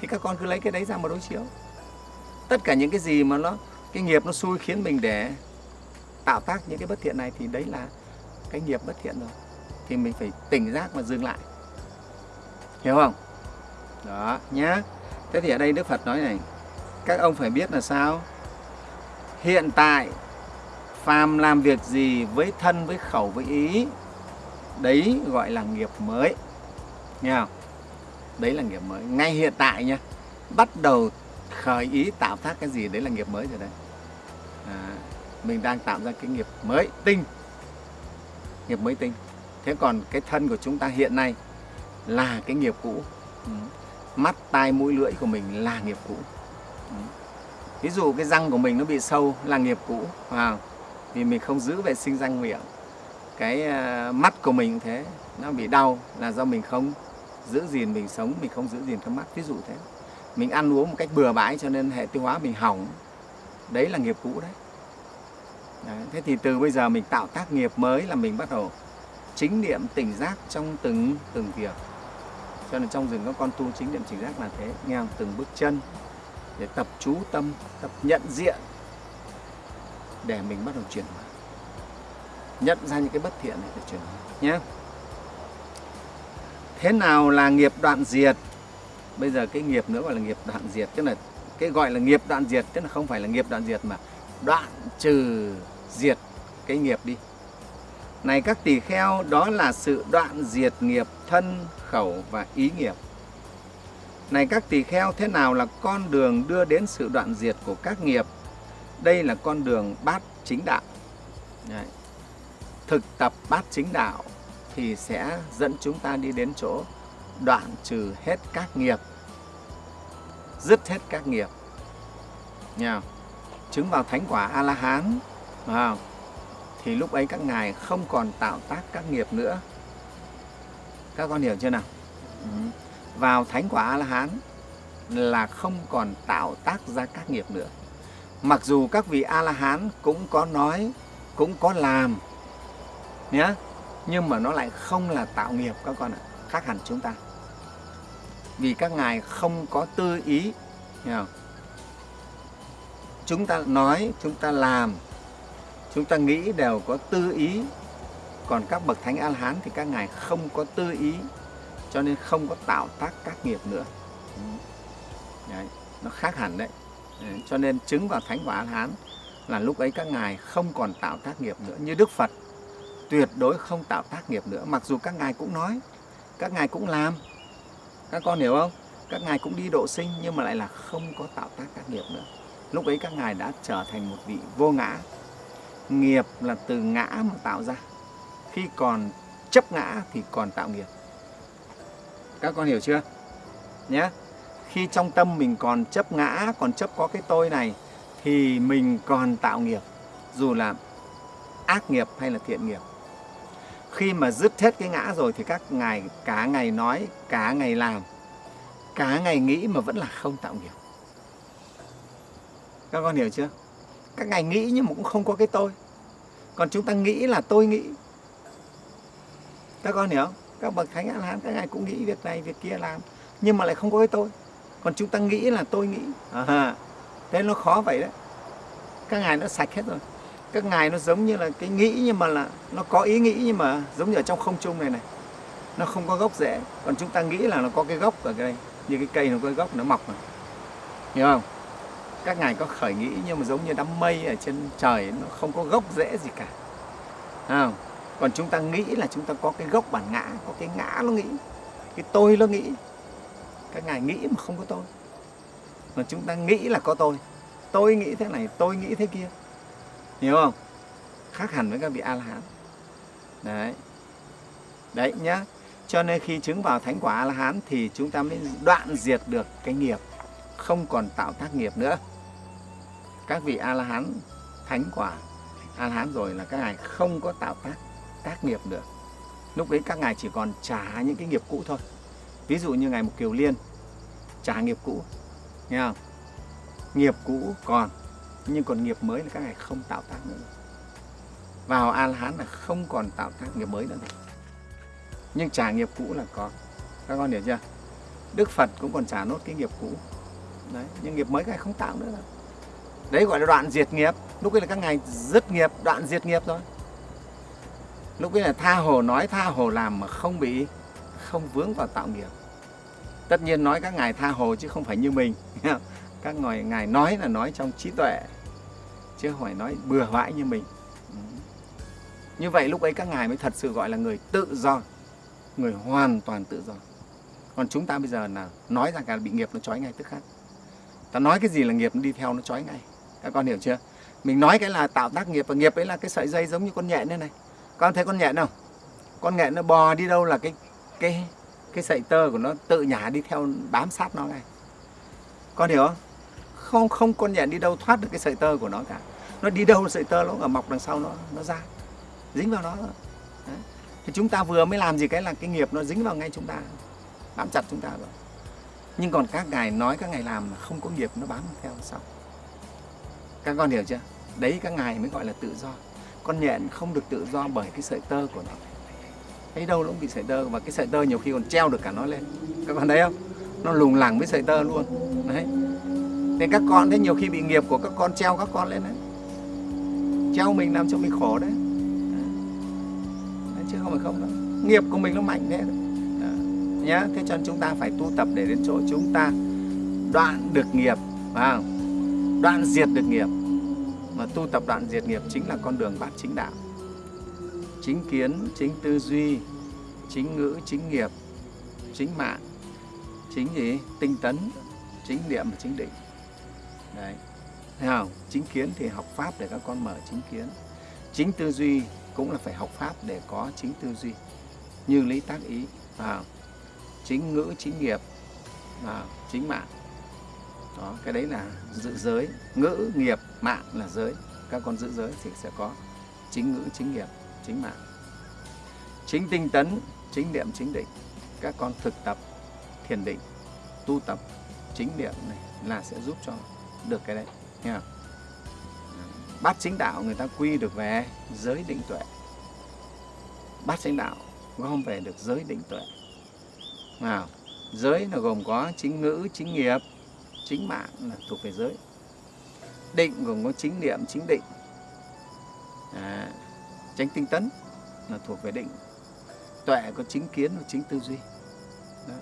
Thì các con cứ lấy cái đấy ra mà đối chiếu. Tất cả những cái gì mà nó, cái nghiệp nó xui khiến mình để tạo tác những cái bất thiện này thì đấy là cái nghiệp bất thiện rồi. Thì mình phải tỉnh giác và dừng lại. Hiểu không? Đó nhá. Thế thì ở đây đức phật nói này các ông phải biết là sao? Hiện tại phàm làm việc gì với thân với khẩu với ý đấy gọi là nghiệp mới. Nghe không? Đấy là nghiệp mới. Ngay hiện tại nha bắt đầu khởi ý tạo tác cái gì đấy là nghiệp mới rồi đấy. À, mình đang tạo ra cái nghiệp mới tinh. Nghiệp mới tinh. Thế còn cái thân của chúng ta hiện nay là cái nghiệp cũ. Ừ mắt tai mũi lưỡi của mình là nghiệp cũ. Ví dụ cái răng của mình nó bị sâu là nghiệp cũ à, vì mình không giữ vệ sinh răng miệng. Cái uh, mắt của mình thế nó bị đau là do mình không giữ gìn mình sống mình không giữ gìn cái mắt. Ví dụ thế. Mình ăn uống một cách bừa bãi cho nên hệ tiêu hóa mình hỏng. Đấy là nghiệp cũ đấy. đấy thế thì từ bây giờ mình tạo tác nghiệp mới là mình bắt đầu chính niệm tỉnh giác trong từng từng việc cho nên trong rừng các con tu chính niệm tỉnh giác là thế. Nghe từng bước chân để tập chú tâm, tập nhận diện để mình bắt đầu chuyển hóa. Nhận ra những cái bất thiện này để chuyển hóa, nhé. Thế nào là nghiệp đoạn diệt? Bây giờ cái nghiệp nữa gọi là nghiệp đoạn diệt, tức là cái gọi là nghiệp đoạn diệt, tức là không phải là nghiệp đoạn diệt mà đoạn trừ diệt cái nghiệp đi này các tỳ kheo, đó là sự đoạn diệt nghiệp thân, khẩu và ý nghiệp. Này các tỳ kheo, thế nào là con đường đưa đến sự đoạn diệt của các nghiệp? Đây là con đường bát chính đạo. Đấy. thực tập bát chính đạo thì sẽ dẫn chúng ta đi đến chỗ đoạn trừ hết các nghiệp. Dứt hết các nghiệp. Nha. Chứng vào thánh quả a la hán không? Thì lúc ấy các ngài không còn tạo tác các nghiệp nữa các con hiểu chưa nào Ừ. vào thánh quả a la hán là không còn tạo tác ra các nghiệp nữa mặc dù các vị a la hán cũng có nói, cũng có làm nhé nhưng mà nó lại không là tạo nghiệp các con ạ, khác hẳn chúng ta vì các ngài không có tư ý, hiểu không? chúng ta nói, chúng ta làm chúng ta nghĩ đều có tư ý. Còn các bậc thánh a la hán thì các ngài không có tư ý cho nên không có tạo tác các nghiệp nữa. Đấy, nó khác hẳn đấy. Cho nên chứng vào thánh quả a la hán là lúc ấy các ngài không còn tạo tác nghiệp nữa như đức phật. Tuyệt đối không tạo tác nghiệp nữa mặc dù các ngài cũng nói các ngài cũng làm. Các con hiểu không? Các ngài cũng đi độ sinh nhưng mà lại là không có tạo tác các nghiệp nữa. Lúc ấy các ngài đã trở thành một vị vô ngã nghiệp là từ ngã mà tạo ra. Khi còn chấp ngã thì còn tạo nghiệp. Các con hiểu chưa? Nhé khi trong tâm mình còn chấp ngã, còn chấp có cái tôi này, thì mình còn tạo nghiệp. Dù là ác nghiệp hay là thiện nghiệp. Khi mà dứt hết cái ngã rồi thì các ngài, cả ngày nói, cả ngày làm, cả ngày nghĩ mà vẫn là không tạo nghiệp. Các con hiểu chưa? Các ngài nghĩ nhưng mà cũng không có cái tôi. Còn chúng ta nghĩ là tôi nghĩ. Các con hiểu không? Các bậc thánh a la hán các ngài cũng nghĩ việc này việc kia làm nhưng mà lại không có cái tôi. Còn chúng ta nghĩ là tôi nghĩ. À, thế nó khó vậy đấy. Các ngài nó sạch hết rồi. Các ngài nó giống như là cái nghĩ nhưng mà là nó có ý nghĩ nhưng mà giống như ở trong không trung này này. Nó không có gốc rễ. Còn chúng ta nghĩ là nó có cái gốc ở đây. Như cái cây nó có cái gốc nó mọc này hiểu không? Các ngài có khởi nghĩ nhưng mà giống như đám mây ở trên trời nó không có gốc rễ gì cả. À, còn chúng ta nghĩ là chúng ta có cái gốc bản ngã có cái ngã nó nghĩ cái tôi nó nghĩ. Các ngài nghĩ mà không có tôi. Mà chúng ta nghĩ là có tôi. Tôi nghĩ thế này tôi nghĩ thế kia. Hiểu không? Khác hẳn với các vị a la hán đấy. Đấy nhá. Cho nên khi chứng vào thánh quả a la hán thì chúng ta mới đoạn diệt được cái nghiệp không còn tạo tác nghiệp nữa các vị a la hán thánh quả a la hán rồi là các ngài không có tạo tác tác nghiệp được. Lúc đấy các ngài chỉ còn trả những cái nghiệp cũ thôi. Ví dụ như ngài một kiều liên, trả nghiệp cũ, nghe không? Nghiệp cũ còn, nhưng còn nghiệp mới là các ngài không tạo tác nữa. Vào a la hán là không còn tạo tác nghiệp mới nữa. Nhưng trả nghiệp cũ là có. Các con hiểu chưa? Đức phật cũng còn trả nốt cái nghiệp cũ. Đấy, nhưng nghiệp mới các ngài không tạo nữa. đâu đấy gọi là đoạn diệt nghiệp. Lúc ấy là các ngài dứt nghiệp, đoạn diệt nghiệp rồi lúc ấy là tha hồ nói, tha hồ làm mà không bị, không vướng vào tạo nghiệp. Tất nhiên nói các ngài tha hồ chứ không phải như mình. Các ngài ngài nói là nói trong trí tuệ, chứ không phải nói bừa bãi như mình. Như vậy lúc ấy các ngài mới thật sự gọi là người tự do, người hoàn toàn tự do. Còn chúng ta bây giờ là nói rằng cả bị nghiệp nó trói ngay tức khắc. Ta nói cái gì là nghiệp nó đi theo nó trói ngay các con hiểu chưa? Mình nói cái là tạo tác nghiệp, và nghiệp ấy là cái sợi dây giống như con nhện thế này. Con thấy con nhện không? Con nhện nó bò đi đâu là cái cái cái sợi tơ của nó tự nhả đi theo bám sát nó ngay con hiểu không? Không không con nhện đi đâu thoát được cái sợi tơ của nó cả. Nó đi đâu sợi tơ nó ở mọc đằng sau nó nó ra, dính vào nó. Đấy. thì chúng ta vừa mới làm gì cái là cái nghiệp nó dính vào ngay chúng ta, bám chặt chúng ta rồi nhưng còn các ngài nói, các ngài làm là không có nghiệp, nó bám theo sau các con hiểu chưa? Đấy các ngài mới gọi là tự do. Con nhện không được tự do bởi cái sợi tơ của nó. Thấy đâu nó cũng bị sợi tơ và cái sợi tơ nhiều khi còn treo được cả nó lên. Các con thấy không? Nó lùng lẳng với sợi tơ luôn. Đấy. Nên các con thấy nhiều khi bị nghiệp của các con treo các con lên đấy. Treo mình làm cho mình khổ đấy, đấy chứ không phải không đâu. Nghiệp của mình nó mạnh thế đấy. nhá thế cho nên chúng ta phải tu tập để đến chỗ chúng ta đoạn được nghiệp phải không? Đoạn diệt được nghiệp. Mà tu tập đoạn diệt nghiệp chính là con đường bát chính đạo. Chính kiến chính tư duy chính ngữ chính nghiệp chính mạng chính gì? Tinh tấn chính niệm và chính định. Đấy. Thấy không? Chính kiến thì học pháp để các con mở chính kiến. Chính tư duy cũng là phải học pháp để có chính tư duy. Như lý tác ý. À, chính ngữ chính nghiệp à, chính mạng đó cái đấy là giữ giới. Ngữ, nghiệp, mạng là giới. Các con giữ giới thì sẽ có chính ngữ, chính nghiệp, chính mạng. Chính tinh tấn, chính niệm, chính định. Các con thực tập, thiền định, tu tập chính niệm này là sẽ giúp cho được cái đấy, nghe bát chính đạo người ta quy được về giới định tuệ. Bát chính đạo gom về được giới định tuệ. Nào giới là gồm có chính ngữ, chính nghiệp chính mạng là thuộc về giới. Định gồm có chính niệm chính định. À, tránh tinh tấn là thuộc về định. Tuệ có chính kiến và chính tư duy. Đó.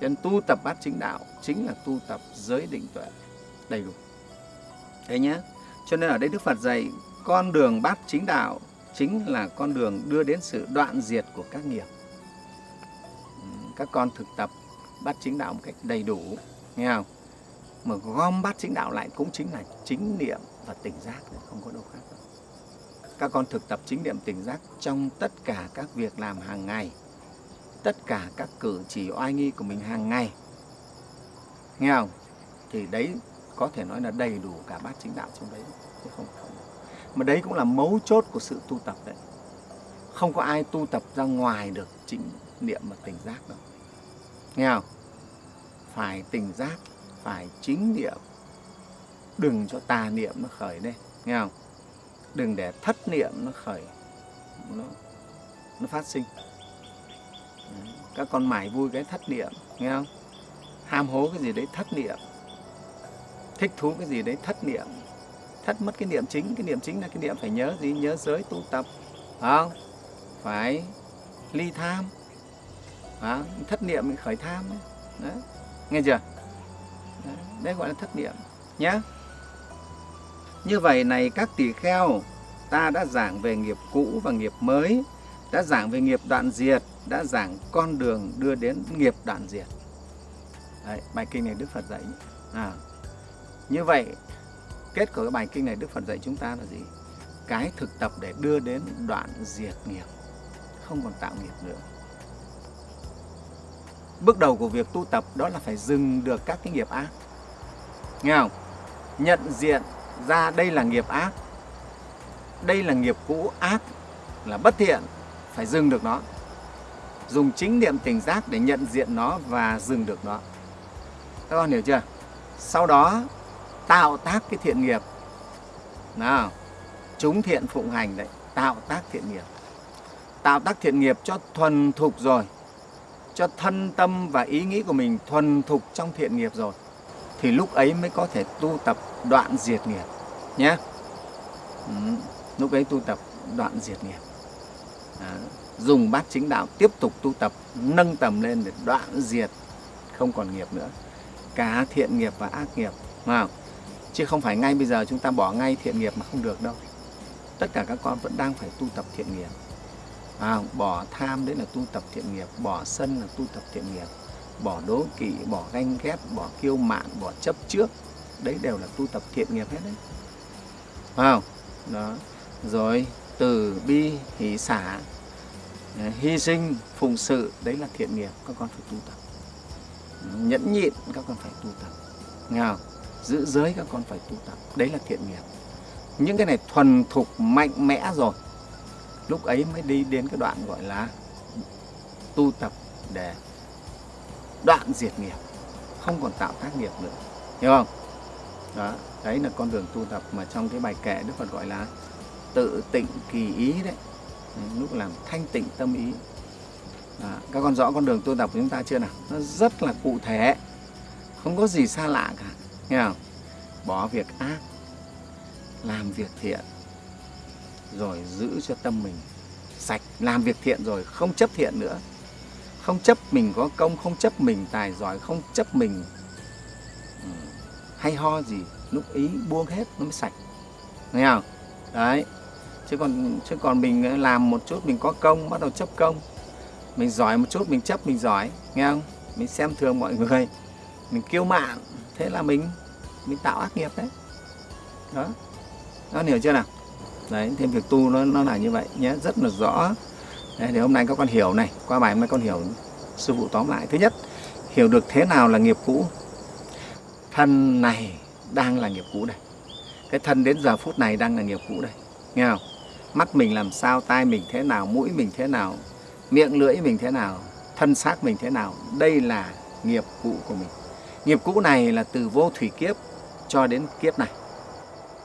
cho nên tu tập bát chính đạo chính là tu tập giới định tuệ đầy đủ. Thế nhé. Cho nên ở đây đức phật dạy con đường bát chính đạo chính là con đường đưa đến sự đoạn diệt của các nghiệp. Ừ, các con thực tập bát chính đạo một cách đầy đủ. Nghe không? Mà gom bát chính đạo lại cũng chính là chính niệm và tỉnh giác không có đâu khác đâu. Các con thực tập chính niệm tỉnh giác trong tất cả các việc làm hàng ngày tất cả các cử chỉ oai nghi của mình hàng ngày. Nghe không? Thì đấy có thể nói là đầy đủ cả bát chính đạo trong đấy chứ không, không. Mà đấy cũng là mấu chốt của sự tu tập đấy. Không có ai tu tập ra ngoài được chính niệm và tỉnh giác đâu. Nghe không? Phải tỉnh giác phải chính niệm. Đừng cho tà niệm nó khởi lên nghe không? Đừng để thất niệm nó khởi nó, nó phát sinh. Các con mải vui cái thất niệm nghe không? Ham hố cái gì đấy thất niệm. Thích thú cái gì đấy thất niệm. Thất mất cái niệm chính cái niệm chính là cái niệm phải nhớ gì? Nhớ giới tu tập phải không? Phải ly tham. À, thất niệm mình khởi tham đấy. đấy nghe chưa? Đấy, gọi là thất niệm nhé như vậy này các tỷ kheo ta đã giảng về nghiệp cũ và nghiệp mới đã giảng về nghiệp đoạn diệt đã giảng con đường đưa đến nghiệp đoạn diệt. Đấy, bài kinh này Đức Phật dạy à, như vậy kết của cái bài kinh này Đức Phật dạy chúng ta là gì? Cái thực tập để đưa đến đoạn diệt nghiệp không còn tạo nghiệp nữa bước đầu của việc tu tập đó là phải dừng được các cái nghiệp ác. Nghe không? Nhận diện ra đây là nghiệp ác, đây là nghiệp cũ ác là bất thiện, phải dừng được nó. Dùng chính niệm tỉnh giác để nhận diện nó và dừng được nó. Các con hiểu chưa? Sau đó, tạo tác cái thiện nghiệp. Nào, chúng thiện phụng hành đấy, tạo tác thiện nghiệp. Tạo tác thiện nghiệp cho thuần thục rồi cho thân tâm và ý nghĩ của mình thuần thục trong thiện nghiệp rồi thì lúc ấy mới có thể tu tập đoạn diệt nghiệp nhé. Ừ, lúc ấy tu tập đoạn diệt nghiệp. À, dùng bát chính đạo tiếp tục tu tập nâng tầm lên để đoạn diệt không còn nghiệp nữa. Cả thiện nghiệp và ác nghiệp không? chứ không phải ngay bây giờ chúng ta bỏ ngay thiện nghiệp mà không được đâu. Tất cả các con vẫn đang phải tu tập thiện nghiệp à, bỏ tham đấy là tu tập thiện nghiệp bỏ sân là tu tập thiện nghiệp bỏ đố kỵ bỏ ganh ghét bỏ kiêu mạn bỏ chấp trước đấy đều là tu tập thiện nghiệp hết đấy. Phải đó. Rồi từ bi hỷ xả hy sinh phụng sự đấy là thiện nghiệp các con phải tu tập. Nhẫn nhịn các con phải tu tập. Nghe không? giữ giới các con phải tu tập. Đấy là thiện nghiệp. Những cái này thuần thục mạnh mẽ rồi lúc ấy mới đi đến cái đoạn gọi là tu tập để đoạn diệt nghiệp không còn tạo tác nghiệp nữa. Hiểu không? Đó đấy là con đường tu tập mà trong cái bài kệ đức phật gọi là tự tịnh kỳ ý đấy. Ừ, lúc làm thanh tịnh tâm ý. À, các con rõ con đường tu tập của chúng ta chưa nào? Nó rất là cụ thể không có gì xa lạ cả. Nghe không? Bỏ việc ác làm việc thiện rồi giữ cho tâm mình sạch, làm việc thiện rồi không chấp thiện nữa. Không chấp mình có công, không chấp mình tài giỏi, không chấp mình ừ, hay ho gì, lúc ý buông hết nó mới sạch. Nghe không? Đấy. Chứ còn chứ còn mình ờ, làm một chút mình có công, bắt đầu chấp công. Mình giỏi một chút, mình chấp, mình giỏi. Nghe không? Mình xem thường mọi người. Mình kiêu mạn. Thế là mình mình tạo ác nghiệp đấy. Đó. Nó hiểu chưa nào? Đấy thêm việc tu nó nó là như vậy nhé rất là rõ. Đấy, thì hôm nay các con hiểu này qua bài hôm nay con hiểu sư phụ tóm lại. Thứ nhất hiểu được thế nào là nghiệp cũ? Thân này đang là nghiệp cũ đây. Cái thân đến giờ phút này đang là nghiệp cũ đây. Nghe không? Mắt mình làm sao tai mình thế nào mũi mình thế nào miệng lưỡi mình thế nào thân xác mình thế nào. Đây là nghiệp cũ của mình. Nghiệp cũ này là từ vô thủy kiếp cho đến kiếp này.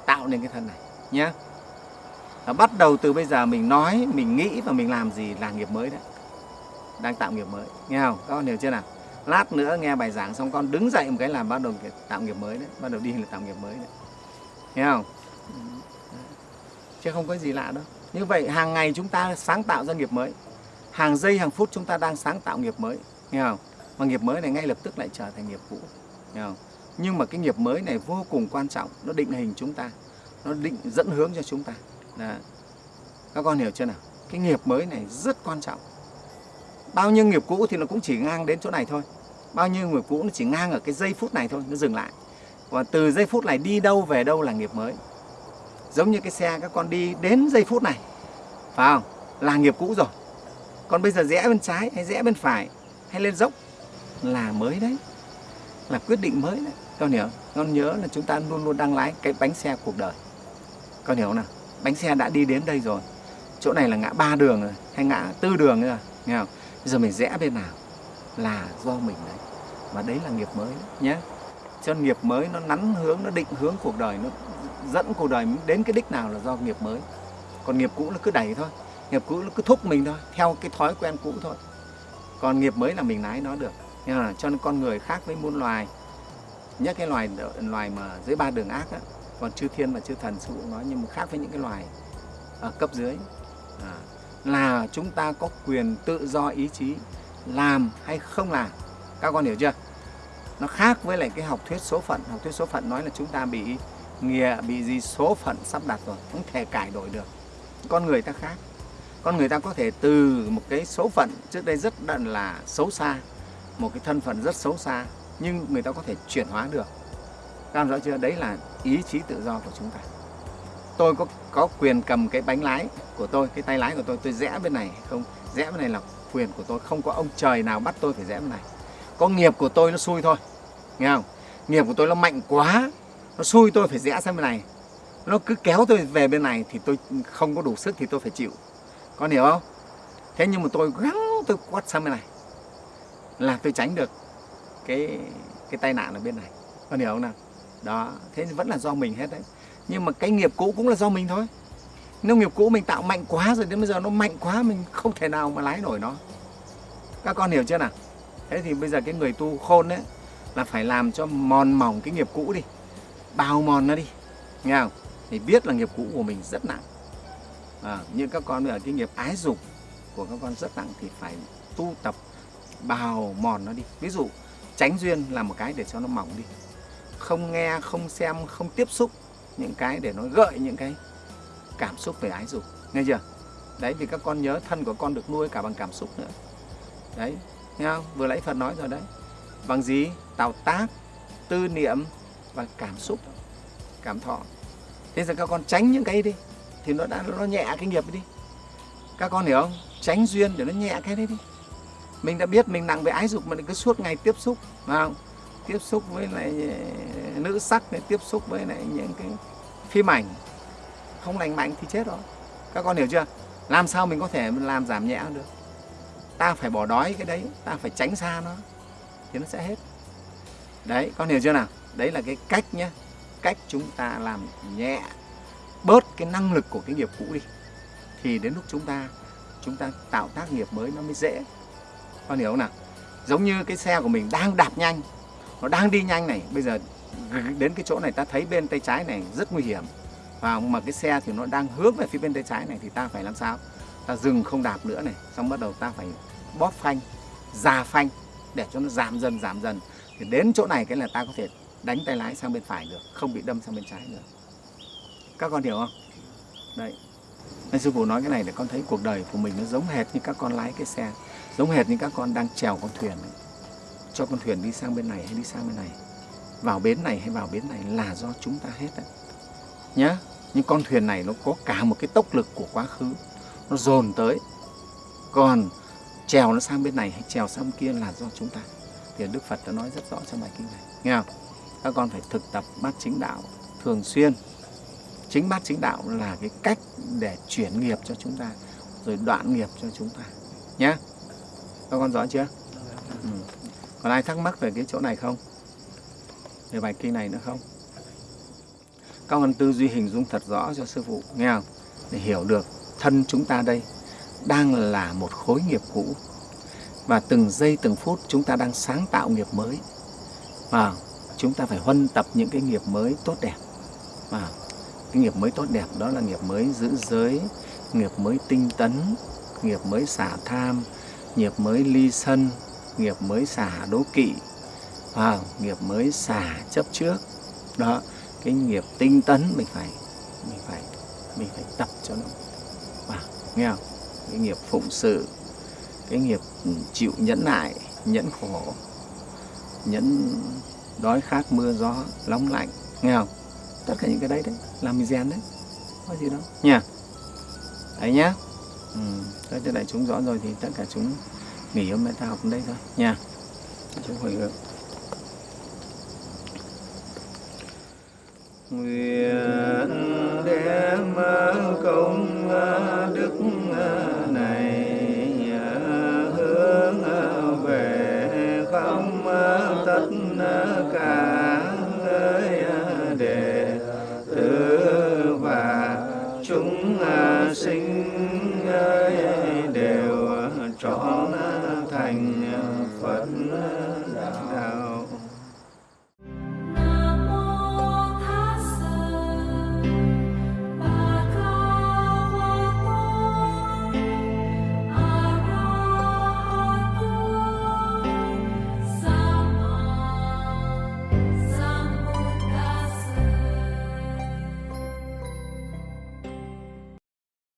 Tạo nên cái thân này nhé và bắt đầu từ bây giờ mình nói, mình nghĩ và mình làm gì là nghiệp mới đấy. Đang tạo nghiệp mới, nghe không? Các con hiểu chưa nào? Lát nữa nghe bài giảng xong con đứng dậy một cái là bắt đầu tạo nghiệp mới đấy, bắt đầu đi là tạo nghiệp mới đấy. Nghe không? Chứ không có gì lạ đâu. Như vậy hàng ngày chúng ta sáng tạo ra nghiệp mới. Hàng giây, hàng phút chúng ta đang sáng tạo nghiệp mới. Nghe không? Mà nghiệp mới này ngay lập tức lại trở thành nghiệp cũ. Nghe không? Nhưng mà cái nghiệp mới này vô cùng quan trọng. Nó định hình chúng ta. Nó định dẫn hướng cho chúng ta. Đó. các con hiểu chưa nào? Cái nghiệp mới này rất quan trọng. Bao nhiêu nghiệp cũ thì nó cũng chỉ ngang đến chỗ này thôi. Bao nhiêu nghiệp cũ nó chỉ ngang ở cái giây phút này thôi, nó dừng lại. Và từ giây phút này đi đâu về đâu là nghiệp mới. Giống như cái xe các con đi đến giây phút này, phải không? Là nghiệp cũ rồi. Còn bây giờ rẽ bên trái hay rẽ bên phải hay lên dốc là mới đấy. Là quyết định mới đấy. Con hiểu? Con nhớ là chúng ta luôn luôn đang lái cái bánh xe cuộc đời. Con hiểu không nào? Bánh xe đã đi đến đây rồi. Chỗ này là ngã ba đường rồi, hay ngã tư đường rồi, nghe không? Bây giờ mình rẽ bên nào? Là do mình đấy. Và đấy là nghiệp mới nhé. Cho nghiệp mới nó nắn hướng, nó định hướng cuộc đời, nó dẫn cuộc đời đến cái đích nào là do nghiệp mới. Còn nghiệp cũ nó cứ đẩy thôi. Nghiệp cũ nó cứ thúc mình thôi, theo cái thói quen cũ thôi. Còn nghiệp mới là mình lái nó được. Nhưng là cho nên con người khác với muôn loài. Nhất cái loài loài mà dưới ba đường ác á còn chư thiên và chư thần sư phụ nói nhưng mà khác với những cái loài ở cấp dưới. À, là chúng ta có quyền tự do ý chí làm hay không làm. Các con hiểu chưa? Nó khác với lại cái học thuyết số phận. Học thuyết số phận nói là chúng ta bị nghĩa bị gì số phận sắp đặt rồi không thể cải đổi được. Con người ta khác. Con người ta có thể từ một cái số phận trước đây rất là xấu xa một cái thân phận rất xấu xa nhưng người ta có thể chuyển hóa được. Các rõ chưa? Đấy là ý chí tự do của chúng ta. Tôi có có quyền cầm cái bánh lái của tôi, cái tay lái của tôi tôi rẽ bên này không? Rẽ bên này là quyền của tôi. Không có ông trời nào bắt tôi phải rẽ bên này. Có nghiệp của tôi nó xui thôi. Nghe không? Nghiệp của tôi nó mạnh quá, nó xui tôi phải rẽ sang bên này. Nó cứ kéo tôi về bên này thì tôi không có đủ sức thì tôi phải chịu. Con hiểu không? Thế nhưng mà tôi gắng, tôi quát sang bên này là tôi tránh được cái cái tai nạn ở bên này. Con hiểu không nào? Đó thế vẫn là do mình hết đấy. Nhưng mà cái nghiệp cũ cũng là do mình thôi. Nếu nghiệp cũ mình tạo mạnh quá rồi đến bây giờ nó mạnh quá mình không thể nào mà lái nổi nó. Các con hiểu chưa nào? Thế thì bây giờ cái người tu khôn đấy là phải làm cho mòn mỏng cái nghiệp cũ đi. Bào mòn nó đi nghe không? Thì biết là nghiệp cũ của mình rất nặng. À, nhưng các con ở cái nghiệp ái dục của các con rất nặng thì phải tu tập bào mòn nó đi. Ví dụ tránh duyên là một cái để cho nó mỏng đi không nghe, không xem, không tiếp xúc những cái để nó gợi những cái cảm xúc về ái dục. Nghe chưa? Đấy thì các con nhớ thân của con được nuôi cả bằng cảm xúc nữa. Đấy, nghe không? Vừa nãy phật nói rồi đấy. Bằng gì? Tạo tác, tư niệm và cảm xúc, cảm thọ. Thế giờ các con tránh những cái đi, thì nó đã, nó nhẹ cái nghiệp đi. Các con hiểu không? Tránh duyên để nó nhẹ cái đấy đi. Mình đã biết mình nặng về ái dục mà cứ suốt ngày tiếp xúc, phải không? Tiếp xúc với lại ờ, nữ sắc này, tiếp xúc với lại những cái phim ảnh. Không lành mạnh thì chết rồi. Các con hiểu chưa? Làm sao mình có thể làm giảm nhẹ được? Ta phải bỏ đói cái đấy, ta phải tránh xa nó, thì nó sẽ hết. Đấy, con hiểu chưa nào? Đấy là cái cách nhé cách chúng ta làm nhẹ, bớt cái năng lực của cái nghiệp cũ đi. Thì đến lúc chúng ta chúng ta tạo tác nghiệp mới nó mới dễ. Con hiểu không nào? Giống như cái xe của mình đang đạp nhanh nó đang đi nhanh này, bây giờ đến cái chỗ này ta thấy bên tay trái này rất nguy hiểm. Và mà cái xe thì nó đang hướng về phía bên tay trái này thì ta phải làm sao? Ta dừng không đạp nữa này, xong bắt đầu ta phải bóp phanh, già phanh để cho nó giảm dần giảm dần. Thì đến chỗ này cái là ta có thể đánh tay lái sang bên phải được, không bị đâm sang bên trái nữa các con hiểu không? Đấy. Nên sư phụ nói cái này để con thấy cuộc đời của mình nó giống hệt như các con lái cái xe, giống hệt như các con đang chèo con thuyền ấy cho con thuyền đi sang bên này hay đi sang bên này? Vào bến này hay vào bến này là do chúng ta hết đấy nhá nhưng con thuyền này nó có cả một cái tốc lực của quá khứ. Nó dồn tới. Còn trèo nó sang bên này hay trèo sang bên kia là do chúng ta. Thì Đức Phật đã nói rất rõ trong bài kinh này. Nghe không? Các con phải thực tập bát chính đạo thường xuyên. Chính bát chính đạo là cái cách để chuyển nghiệp cho chúng ta rồi đoạn nghiệp cho chúng ta. Nhé các con rõ chưa? Ừ còn ai thắc mắc về cái chỗ này không? Về bài kinh này nữa không? Các con tư duy hình dung thật rõ cho sư phụ, nghe không? Để hiểu được thân chúng ta đây đang là một khối nghiệp cũ. Và từng giây từng phút chúng ta đang sáng tạo nghiệp mới. Và chúng ta phải huân tập những cái nghiệp mới tốt đẹp. Và cái nghiệp mới tốt đẹp đó là nghiệp mới giữ giới, nghiệp mới tinh tấn, nghiệp mới xả tham, nghiệp mới ly sân nghiệp mới xả đố kỵ à, nghiệp mới xả chấp trước. Đó cái nghiệp tinh tấn mình phải mình phải mình phải tập cho nó. Vào nghe không? Cái nghiệp phụng sự cái nghiệp ừ, chịu nhẫn nại nhẫn khổ nhẫn đói khát mưa gió nóng lạnh nghe không? Tất cả những cái đấy đấy làm mình rèn đấy có gì đâu. Nha. Đấy nhá. Ừ. cho đại chúng rõ rồi thì tất cả chúng nghỉ hôm nay ta học đến đây thôi. Nha. Chúc hồi hướng nguyện đem công đức